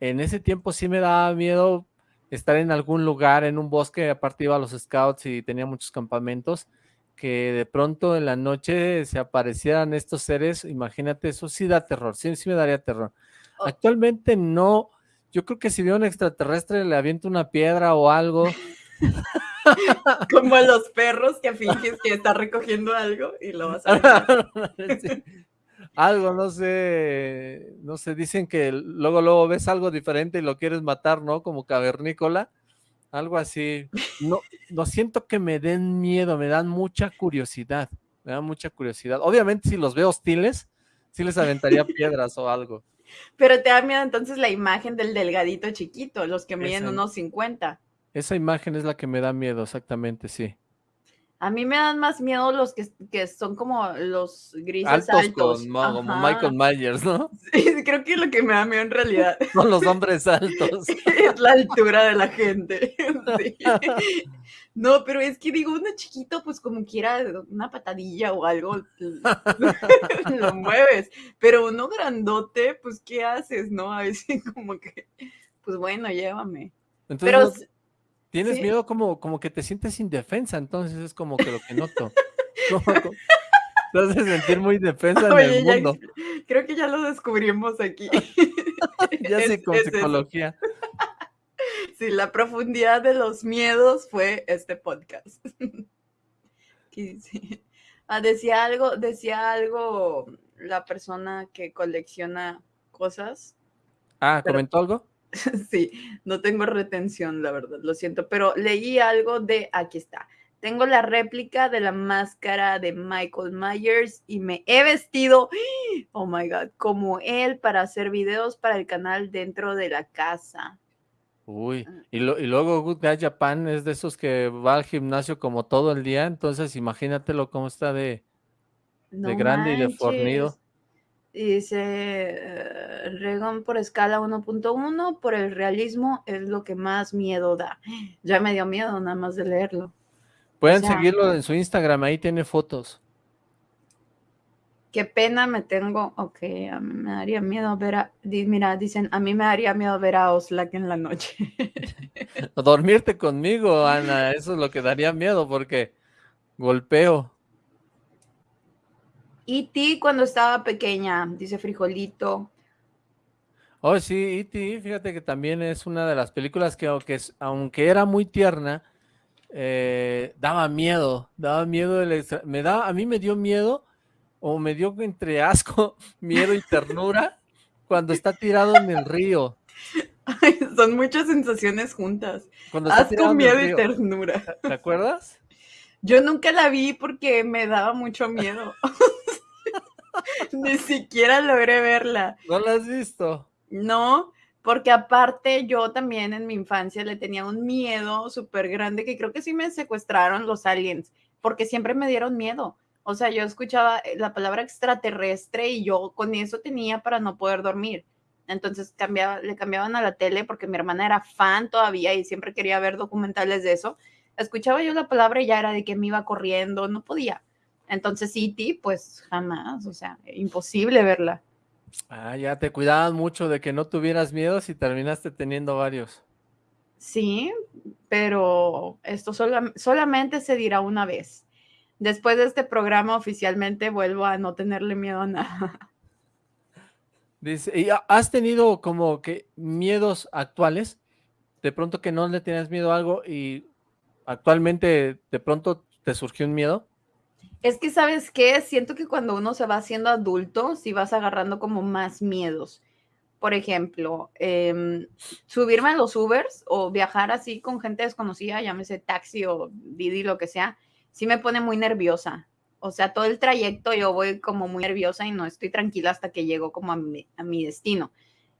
En ese tiempo sí me daba miedo estar en algún lugar, en un bosque, aparte iba a los scouts y tenía muchos campamentos, que de pronto en la noche se aparecieran estos seres, imagínate, eso sí da terror, sí, sí me daría terror. Oh. Actualmente no, yo creo que si veo un extraterrestre le aviento una piedra o algo, Como a los perros que finges que está recogiendo algo y lo vas a ver. Sí. Algo, no sé, no sé, dicen que luego, luego ves algo diferente y lo quieres matar, ¿no? Como cavernícola, algo así. No, no siento que me den miedo, me dan mucha curiosidad, me dan mucha curiosidad. Obviamente si los veo hostiles, sí les aventaría piedras o algo. Pero te da miedo entonces la imagen del delgadito chiquito, los que miden Esa. unos 50. Esa imagen es la que me da miedo, exactamente, sí. A mí me dan más miedo los que, que son como los grises altos. como Michael Myers, ¿no? Sí, creo que lo que me da miedo en realidad. Son los hombres altos. es la altura de la gente. No, pero es que digo, uno chiquito, pues como quiera, una patadilla o algo, lo mueves. Pero uno grandote, pues, ¿qué haces, no? A veces como que, pues bueno, llévame. pero Tienes miedo como, como que te sientes indefensa, entonces es como que lo que noto. te hace sentir muy defensa en el mundo. creo que ya lo descubrimos aquí. ya sé con psicología. Sí, la profundidad de los miedos fue este podcast. Ah, decía algo, decía algo la persona que colecciona cosas. Ah, ¿comentó algo? sí, no tengo retención, la verdad, lo siento, pero leí algo de, aquí está, tengo la réplica de la máscara de Michael Myers y me he vestido, oh my god, como él para hacer videos para el canal dentro de la casa. Uy, ah. y, y luego Good Guy Japan es de esos que va al gimnasio como todo el día, entonces imagínatelo cómo está de, de grande y de fornido. Dice, eh, Regon por escala 1.1, por el realismo es lo que más miedo da. Ya me dio miedo nada más de leerlo. Pueden seguirlo en su Instagram, ahí tiene fotos. Qué pena me tengo. Ok, a mí me daría miedo ver a. Mira, dicen, a mí me daría miedo ver a Oslak en la noche. Dormirte conmigo, Ana, eso es lo que daría miedo porque golpeo. Y ti cuando estaba pequeña, dice Frijolito. Oh, sí, E.T., fíjate que también es una de las películas que, aunque, aunque era muy tierna, eh, daba miedo, daba miedo, me da, a mí me dio miedo, o me dio entre asco, miedo y ternura, cuando está tirado en el río. son muchas sensaciones juntas. asco, miedo y ternura. ¿Te acuerdas? Yo nunca la vi porque me daba mucho miedo. Ni siquiera logré verla. ¿No la has visto? No, porque aparte yo también en mi infancia le tenía un miedo súper grande que creo que sí me secuestraron los aliens, porque siempre me dieron miedo. O sea, yo escuchaba eh, la palabra extraterrestre y yo con eso tenía para no poder dormir. Entonces cambiaba, le cambiaban a la tele porque mi hermana era fan todavía y siempre quería ver documentales de eso. Escuchaba yo la palabra y ya era de que me iba corriendo, no podía. Entonces, City, pues jamás, o sea, imposible verla. Ah, ya te cuidaban mucho de que no tuvieras miedos y terminaste teniendo varios. Sí, pero esto solamente se dirá una vez. Después de este programa oficialmente vuelvo a no tenerle miedo a nada. Dice, ¿y has tenido como que miedos actuales? De pronto que no le tienes miedo a algo y actualmente de pronto te surgió un miedo. Es que, ¿sabes qué? Siento que cuando uno se va haciendo adulto, sí vas agarrando como más miedos. Por ejemplo, em, subirme a los Ubers o viajar así con gente desconocida, llámese taxi o Didi, lo que sea, sí me pone muy nerviosa. O sea, todo el trayecto yo voy como muy nerviosa y no estoy tranquila hasta que llego como a mi, a mi destino.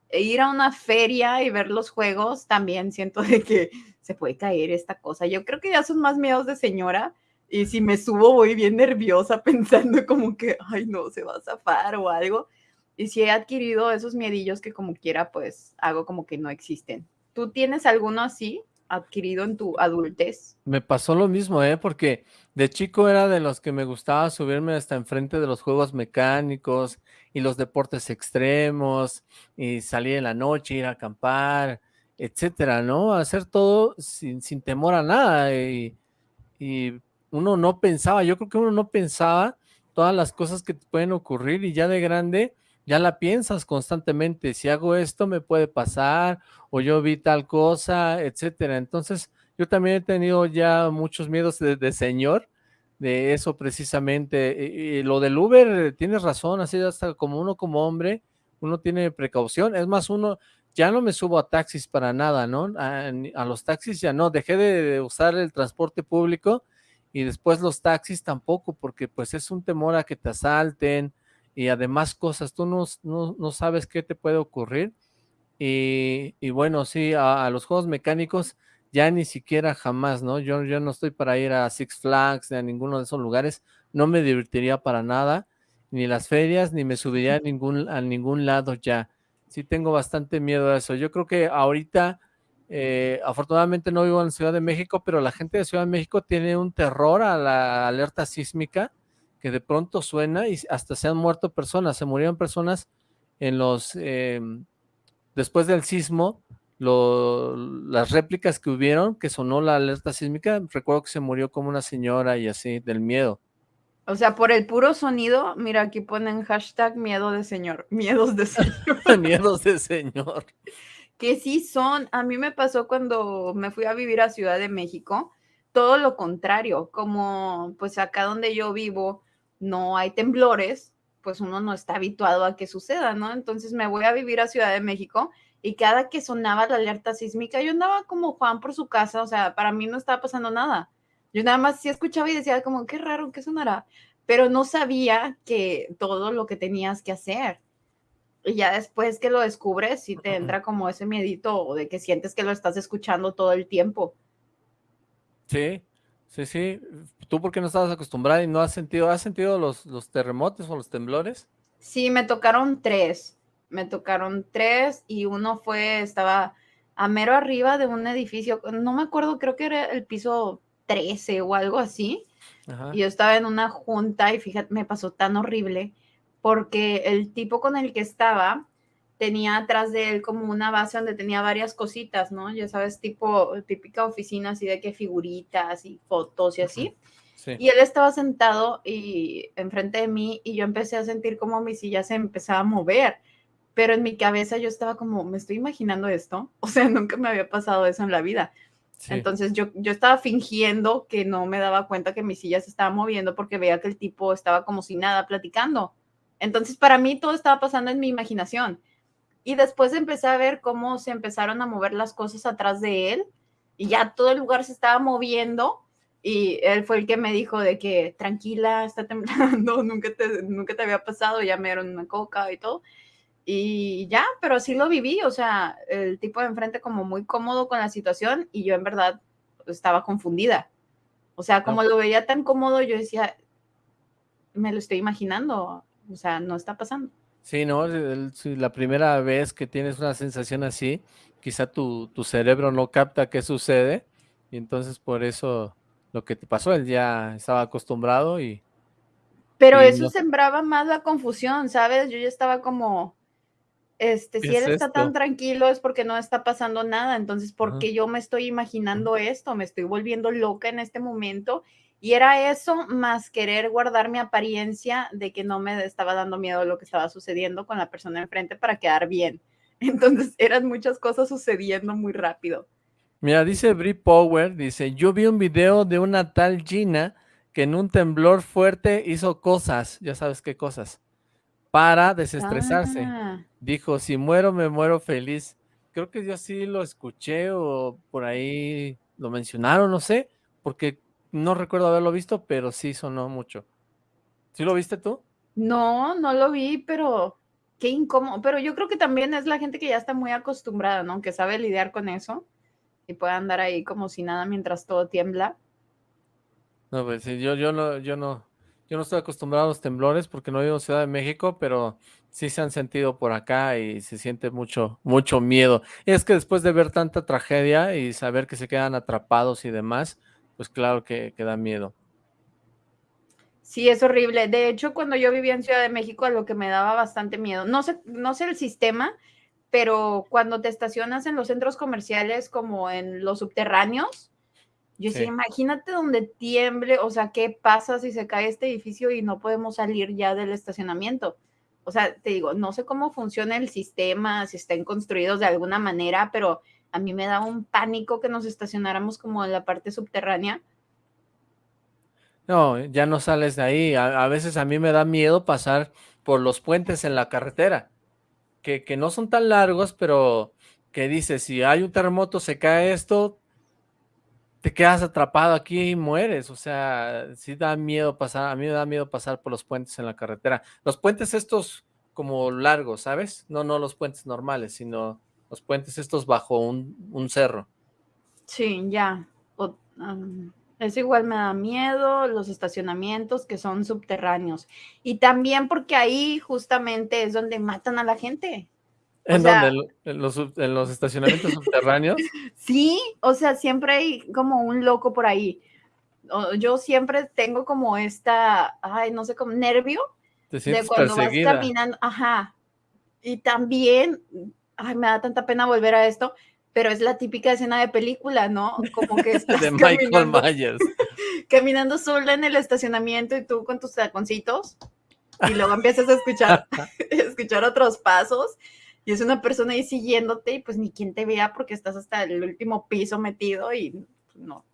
E ir a una feria y ver los juegos, también siento de que se puede caer esta cosa. Yo creo que ya son más miedos de señora, y si me subo voy bien nerviosa pensando como que, ay no, se va a zafar o algo. Y si he adquirido esos miedillos que como quiera, pues hago como que no existen. ¿Tú tienes alguno así adquirido en tu adultez? Me pasó lo mismo, ¿eh? Porque de chico era de los que me gustaba subirme hasta enfrente de los juegos mecánicos y los deportes extremos y salir en la noche, ir a acampar, etcétera, ¿no? Hacer todo sin, sin temor a nada y, y uno no pensaba, yo creo que uno no pensaba todas las cosas que te pueden ocurrir y ya de grande ya la piensas constantemente, si hago esto me puede pasar o yo vi tal cosa, etcétera. Entonces yo también he tenido ya muchos miedos de, señor, de eso precisamente. Y, lo del Uber, tienes razón, así hasta como uno como hombre, uno tiene precaución. Es más, uno, ya no me subo a taxis para nada, ¿no? A, los taxis ya no, dejé de usar el transporte público y después los taxis tampoco, porque pues es un temor a que te asalten y además cosas, tú no, no, sabes qué te puede ocurrir. Y, bueno, sí, a, los juegos mecánicos ya ni siquiera jamás, ¿no? Yo, yo no estoy para ir a Six Flags ni a ninguno de esos lugares, no me divertiría para nada, ni las ferias, ni me subiría a ningún, a ningún lado ya. Sí tengo bastante miedo a eso. Yo creo que ahorita, eh, afortunadamente no vivo en Ciudad de México, pero la gente de Ciudad de México tiene un terror a la alerta sísmica que de pronto suena y hasta se han muerto personas, se murieron personas en los, eh, después del sismo, lo, las réplicas que hubieron, que sonó la alerta sísmica, recuerdo que se murió como una señora y así, del miedo. O sea, por el puro sonido, mira, aquí ponen hashtag miedo de señor, miedos de señor. miedos de señor. Que sí son, a mí me pasó cuando me fui a vivir a Ciudad de México, todo lo contrario, como pues acá donde yo vivo no hay temblores, pues uno no está habituado a que suceda, ¿no? Entonces me voy a vivir a Ciudad de México y cada que sonaba la alerta sísmica, yo andaba como Juan por su casa, o sea, para mí no estaba pasando nada. Yo nada más sí escuchaba y decía como, qué raro, ¿qué sonará? Pero no sabía que todo lo que tenías que hacer. Y ya después que lo descubres, sí te entra como ese miedito de que sientes que lo estás escuchando todo el tiempo. Sí, sí, sí. ¿Tú por qué no estabas acostumbrada y no has sentido, has sentido los, los terremotos o los temblores? Sí, me tocaron tres me tocaron tres y uno fue, estaba a mero arriba de un edificio, no me acuerdo, creo que era el piso 13 o algo así. Y yo estaba en una junta y fíjate, me pasó tan horrible porque el tipo con el que estaba tenía atrás de él como una base donde tenía varias cositas, ¿no? Ya sabes, tipo típica oficina así de que figuritas y fotos y así. Y él estaba sentado y enfrente de mí y yo empecé a sentir como mi silla se empezaba a mover pero en mi cabeza yo estaba como, me estoy imaginando esto, o sea, nunca me había pasado eso en la vida. Entonces yo, yo estaba fingiendo que no me daba cuenta que mi silla se estaba moviendo porque veía que el tipo estaba como si nada platicando. Entonces para mí todo estaba pasando en mi imaginación. Y después empecé a ver cómo se empezaron a mover las cosas atrás de él y ya todo el lugar se estaba moviendo y él fue el que me dijo de que tranquila, está temblando, nunca te, nunca te había pasado, ya me dieron una coca y todo. Y ya, pero sí lo viví, o sea, el tipo de enfrente como muy cómodo con la situación y yo en verdad estaba confundida. O sea, como lo veía tan cómodo, yo decía, me lo estoy imaginando, o sea, no está pasando. Sí, no, la primera vez que tienes una sensación así, quizá tu, tu cerebro no capta qué sucede y entonces por eso lo que te pasó, él ya estaba acostumbrado y... Pero eso sembraba más la confusión, ¿sabes? Yo ya estaba como, este, si él está tan tranquilo es porque no está pasando nada, entonces, ¿por qué yo me estoy imaginando esto? Me estoy volviendo loca en este momento. Y era eso más querer guardar mi apariencia de que no me estaba dando miedo lo que estaba sucediendo con la persona enfrente para quedar bien. Entonces, eran muchas cosas sucediendo muy rápido. Mira, dice Brie Power, dice, yo vi un video de una tal Gina que en un temblor fuerte hizo cosas, ya sabes qué cosas para desestresarse. Ah. Dijo, si muero, me muero feliz. Creo que yo sí lo escuché o por ahí lo mencionaron, no sé, porque no recuerdo haberlo visto, pero sí sonó mucho. ¿Sí lo viste tú? No, no lo vi, pero qué incómodo. Pero yo creo que también es la gente que ya está muy acostumbrada, ¿no? Que sabe lidiar con eso y puede andar ahí como si nada mientras todo tiembla. No, pues sí, yo, yo no, yo no, yo no estoy acostumbrado a los temblores porque no vivo en Ciudad de México, pero sí se han sentido por acá y se siente mucho, mucho miedo. Es que después de ver tanta tragedia y saber que se quedan atrapados y demás, pues claro que, que da miedo. Sí, es horrible. De hecho, cuando yo vivía en Ciudad de México, lo que me daba bastante miedo, no sé, no sé el sistema, pero cuando te estacionas en los centros comerciales como en los subterráneos, yo decía, imagínate donde tiemble, o sea, ¿qué pasa si se cae este edificio y no podemos salir ya del estacionamiento? O sea, te digo, no sé cómo funciona el sistema, si estén construidos de alguna manera, pero a mí me da un pánico que nos estacionáramos como en la parte subterránea. No, ya no sales de ahí. A, veces a mí me da miedo pasar por los puentes en la carretera, que, que no son tan largos, pero que dice, si hay un terremoto, se cae esto, te quedas atrapado aquí y mueres, o sea, sí da miedo pasar, a mí me da miedo pasar por los puentes en la carretera. Los puentes estos como largos, ¿sabes? No, no los puentes normales, sino los puentes estos bajo un, cerro. Sí, ya. eso igual me da miedo, los estacionamientos que son subterráneos. Y también porque ahí justamente es donde matan a la gente. ¿En dónde? ¿En los, ¿En los estacionamientos subterráneos? Sí, o sea, siempre hay como un loco por ahí. Yo siempre tengo como esta, ay, no sé, como nervio de cuando vas caminando, ajá. Y también, ay, me da tanta pena volver a esto, pero es la típica escena de película, ¿no? Como que estás de Michael Myers. caminando sola en el estacionamiento y tú con tus taconcitos y luego empiezas a escuchar, escuchar otros pasos y es una persona ahí siguiéndote y pues ni quien te vea porque estás hasta el último piso metido y no.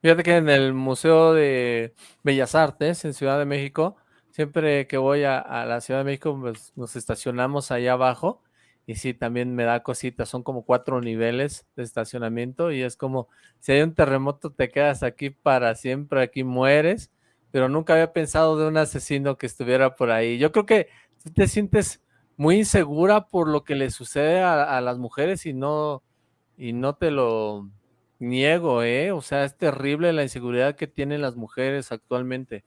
Fíjate que en el Museo de Bellas Artes en Ciudad de México siempre que voy a, la Ciudad de México, pues nos estacionamos allá abajo y sí, también me da cositas, son como cuatro niveles de estacionamiento y es como, si hay un terremoto te quedas aquí para siempre, aquí mueres, pero nunca había pensado de un asesino que estuviera por ahí. Yo creo que te sientes muy insegura por lo que le sucede a, a las mujeres y no, y no te lo niego, ¿eh? O sea, es terrible la inseguridad que tienen las mujeres actualmente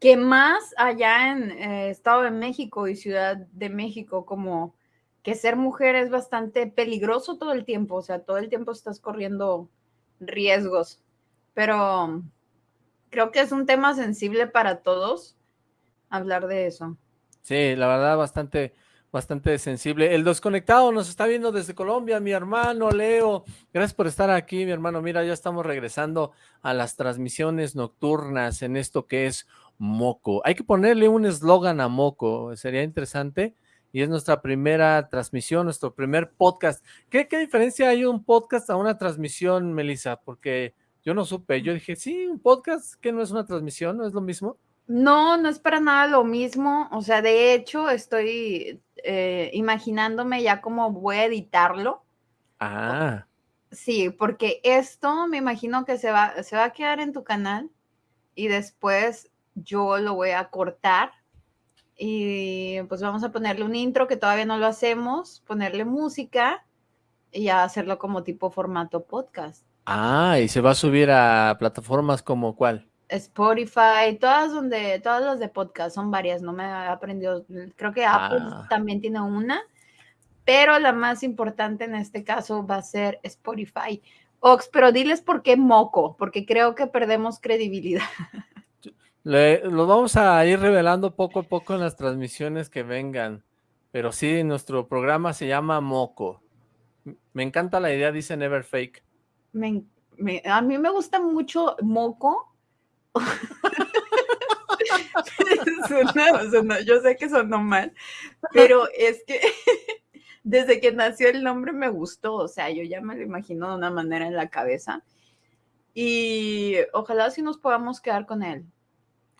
que más allá en eh, Estado de México y Ciudad de México, como que ser mujer es bastante peligroso todo el tiempo, o sea, todo el tiempo estás corriendo riesgos, pero creo que es un tema sensible para todos hablar de eso. Sí, la verdad, bastante, bastante sensible. El desconectado nos está viendo desde Colombia, mi hermano Leo. Gracias por estar aquí, mi hermano. Mira, ya estamos regresando a las transmisiones nocturnas en esto que es Moco. Hay que ponerle un eslogan a Moco, sería interesante. Y es nuestra primera transmisión, nuestro primer podcast. ¿Qué, ¿Qué diferencia hay un podcast a una transmisión, Melissa? Porque yo no supe. Yo dije, sí, un podcast que no es una transmisión, ¿no es lo mismo? No, no es para nada lo mismo. O sea, de hecho, estoy eh, imaginándome ya cómo voy a editarlo. Ah. Sí, porque esto me imagino que se va, se va a quedar en tu canal y después yo lo voy a cortar y pues vamos a ponerle un intro que todavía no lo hacemos, ponerle música y hacerlo como tipo formato podcast. Ah, y se va a subir a plataformas como cuál? Spotify, todas donde, todas las de podcast, son varias, no me he aprendido, creo que Apple ah. también tiene una, pero la más importante en este caso va a ser Spotify. Ox, pero diles por qué moco, porque creo que perdemos credibilidad. lo vamos a ir revelando poco a poco en las transmisiones que vengan, pero sí, nuestro programa se llama Moco. Me encanta la idea, dice Never Fake. a mí me gusta mucho Moco yo sé que sonó mal, pero es que desde que nació el nombre me gustó, o sea, yo ya me lo imagino de una manera en la cabeza y ojalá si nos podamos quedar con él.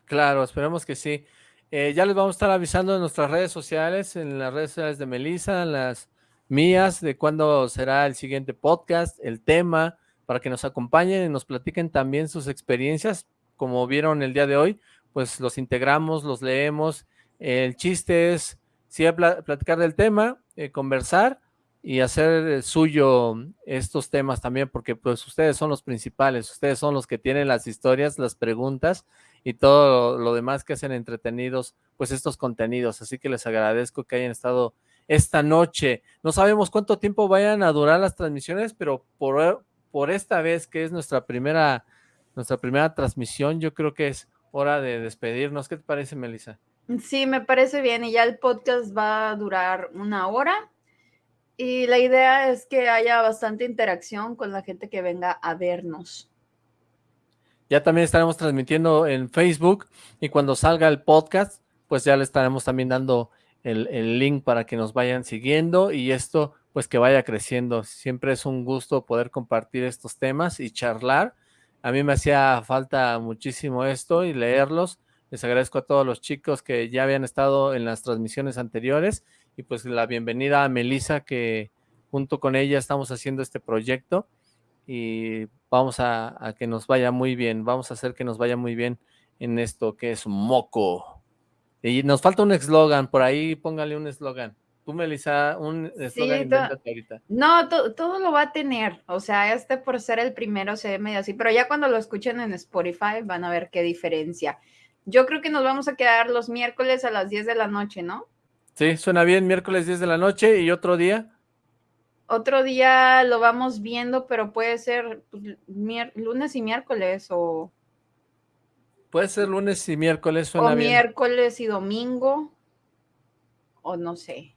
Claro, esperemos que sí. Eh, ya les vamos a estar avisando en nuestras redes sociales, en las redes sociales de Melissa, en las mías, de cuándo será el siguiente podcast, el tema, para que nos acompañen y nos platiquen también sus experiencias como vieron el día de hoy, pues los integramos, los leemos. El chiste es, sí, platicar del tema, eh, conversar y hacer suyo estos temas también, porque pues ustedes son los principales, ustedes son los que tienen las historias, las preguntas y todo lo demás que hacen entretenidos, pues estos contenidos. Así que les agradezco que hayan estado esta noche. No sabemos cuánto tiempo vayan a durar las transmisiones, pero por, por esta vez que es nuestra primera nuestra primera transmisión, yo creo que es hora de despedirnos. ¿Qué te parece, Melissa? Sí, me parece bien y ya el podcast va a durar una hora y la idea es que haya bastante interacción con la gente que venga a vernos. Ya también estaremos transmitiendo en Facebook y cuando salga el podcast, pues ya le estaremos también dando el, el, link para que nos vayan siguiendo y esto pues que vaya creciendo. Siempre es un gusto poder compartir estos temas y charlar a mí me hacía falta muchísimo esto y leerlos. Les agradezco a todos los chicos que ya habían estado en las transmisiones anteriores y pues la bienvenida a Melissa que junto con ella estamos haciendo este proyecto y vamos a, que nos vaya muy bien, vamos a hacer que nos vaya muy bien en esto que es Moco. Y nos falta un eslogan, por ahí póngale un eslogan. Tú, Melissa, un eslogan sí, ahorita. No, todo lo va a tener. O sea, este por ser el primero se ve medio así, pero ya cuando lo escuchen en Spotify van a ver qué diferencia. Yo creo que nos vamos a quedar los miércoles a las 10 de la noche, ¿no? Sí, suena bien, miércoles 10 de la noche y otro día. Otro día lo vamos viendo, pero puede ser pues, lunes y miércoles o... Puede ser lunes y miércoles, suena o miércoles y domingo, o no sé.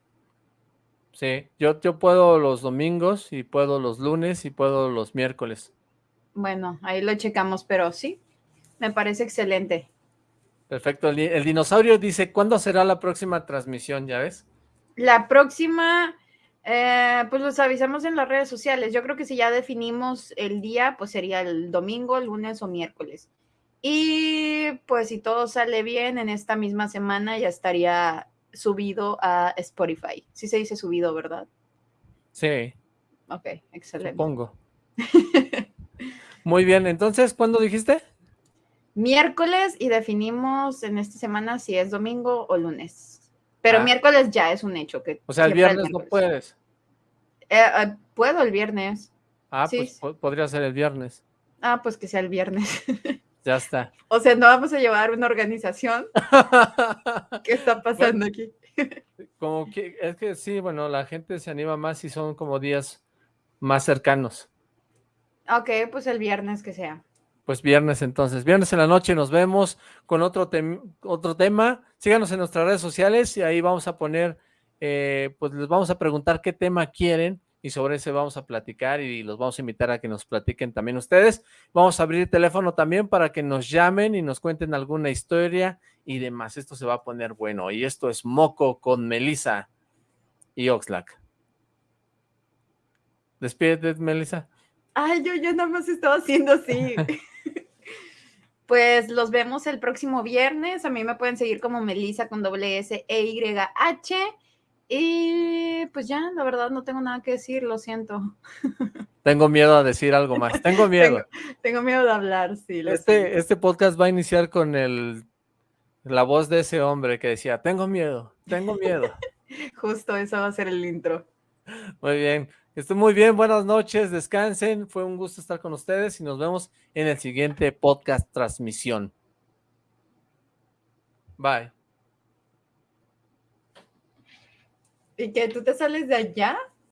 Sí, yo, yo puedo los domingos y puedo los lunes y puedo los miércoles. Bueno, ahí lo checamos, pero sí, me parece excelente. Perfecto, el, dinosaurio dice, ¿cuándo será la próxima transmisión? ¿Ya ves? La próxima, eh, pues los avisamos en las redes sociales. Yo creo que si ya definimos el día, pues sería el domingo, lunes o miércoles. Y pues si todo sale bien, en esta misma semana ya estaría subido a Spotify. Sí se dice subido, ¿verdad? Sí. Ok, excelente. Supongo. Muy bien, entonces, ¿cuándo dijiste? Miércoles y definimos en esta semana si es domingo o lunes. Pero ah. miércoles ya es un hecho. que O sea, el viernes no puedes. Eh, eh, puedo el viernes. Ah, pues podría ser el viernes. Ah, pues que sea el viernes. Ya está. O sea, no vamos a llevar una organización. ¿Qué está pasando aquí? como que, es que sí, bueno, la gente se anima más si son como días más cercanos. Ok, pues el viernes que sea. Pues viernes entonces, viernes en la noche nos vemos con otro, otro tema. Síganos en nuestras redes sociales y ahí vamos a poner, eh, pues les vamos a preguntar qué tema quieren y sobre ese vamos a platicar y los vamos a invitar a que nos platiquen también ustedes. Vamos a abrir teléfono también para que nos llamen y nos cuenten alguna historia y demás. Esto se va a poner bueno y esto es Moco con Melissa y Oxlack. Despídete, Melissa. Ay, yo ya nada más estaba haciendo así. pues los vemos el próximo viernes. A mí me pueden seguir como Melissa con doble S E Y H. Y pues ya, la verdad no tengo nada que decir, lo siento. Tengo miedo a decir algo más, tengo miedo. tengo, miedo de hablar, sí. Este, este podcast va a iniciar con el, la voz de ese hombre que decía, tengo miedo, tengo miedo. Justo, eso va a ser el intro. Muy bien, estén muy bien, buenas noches, descansen, fue un gusto estar con ustedes y nos vemos en el siguiente podcast transmisión. Bye. ¿Y que tú te sales de allá?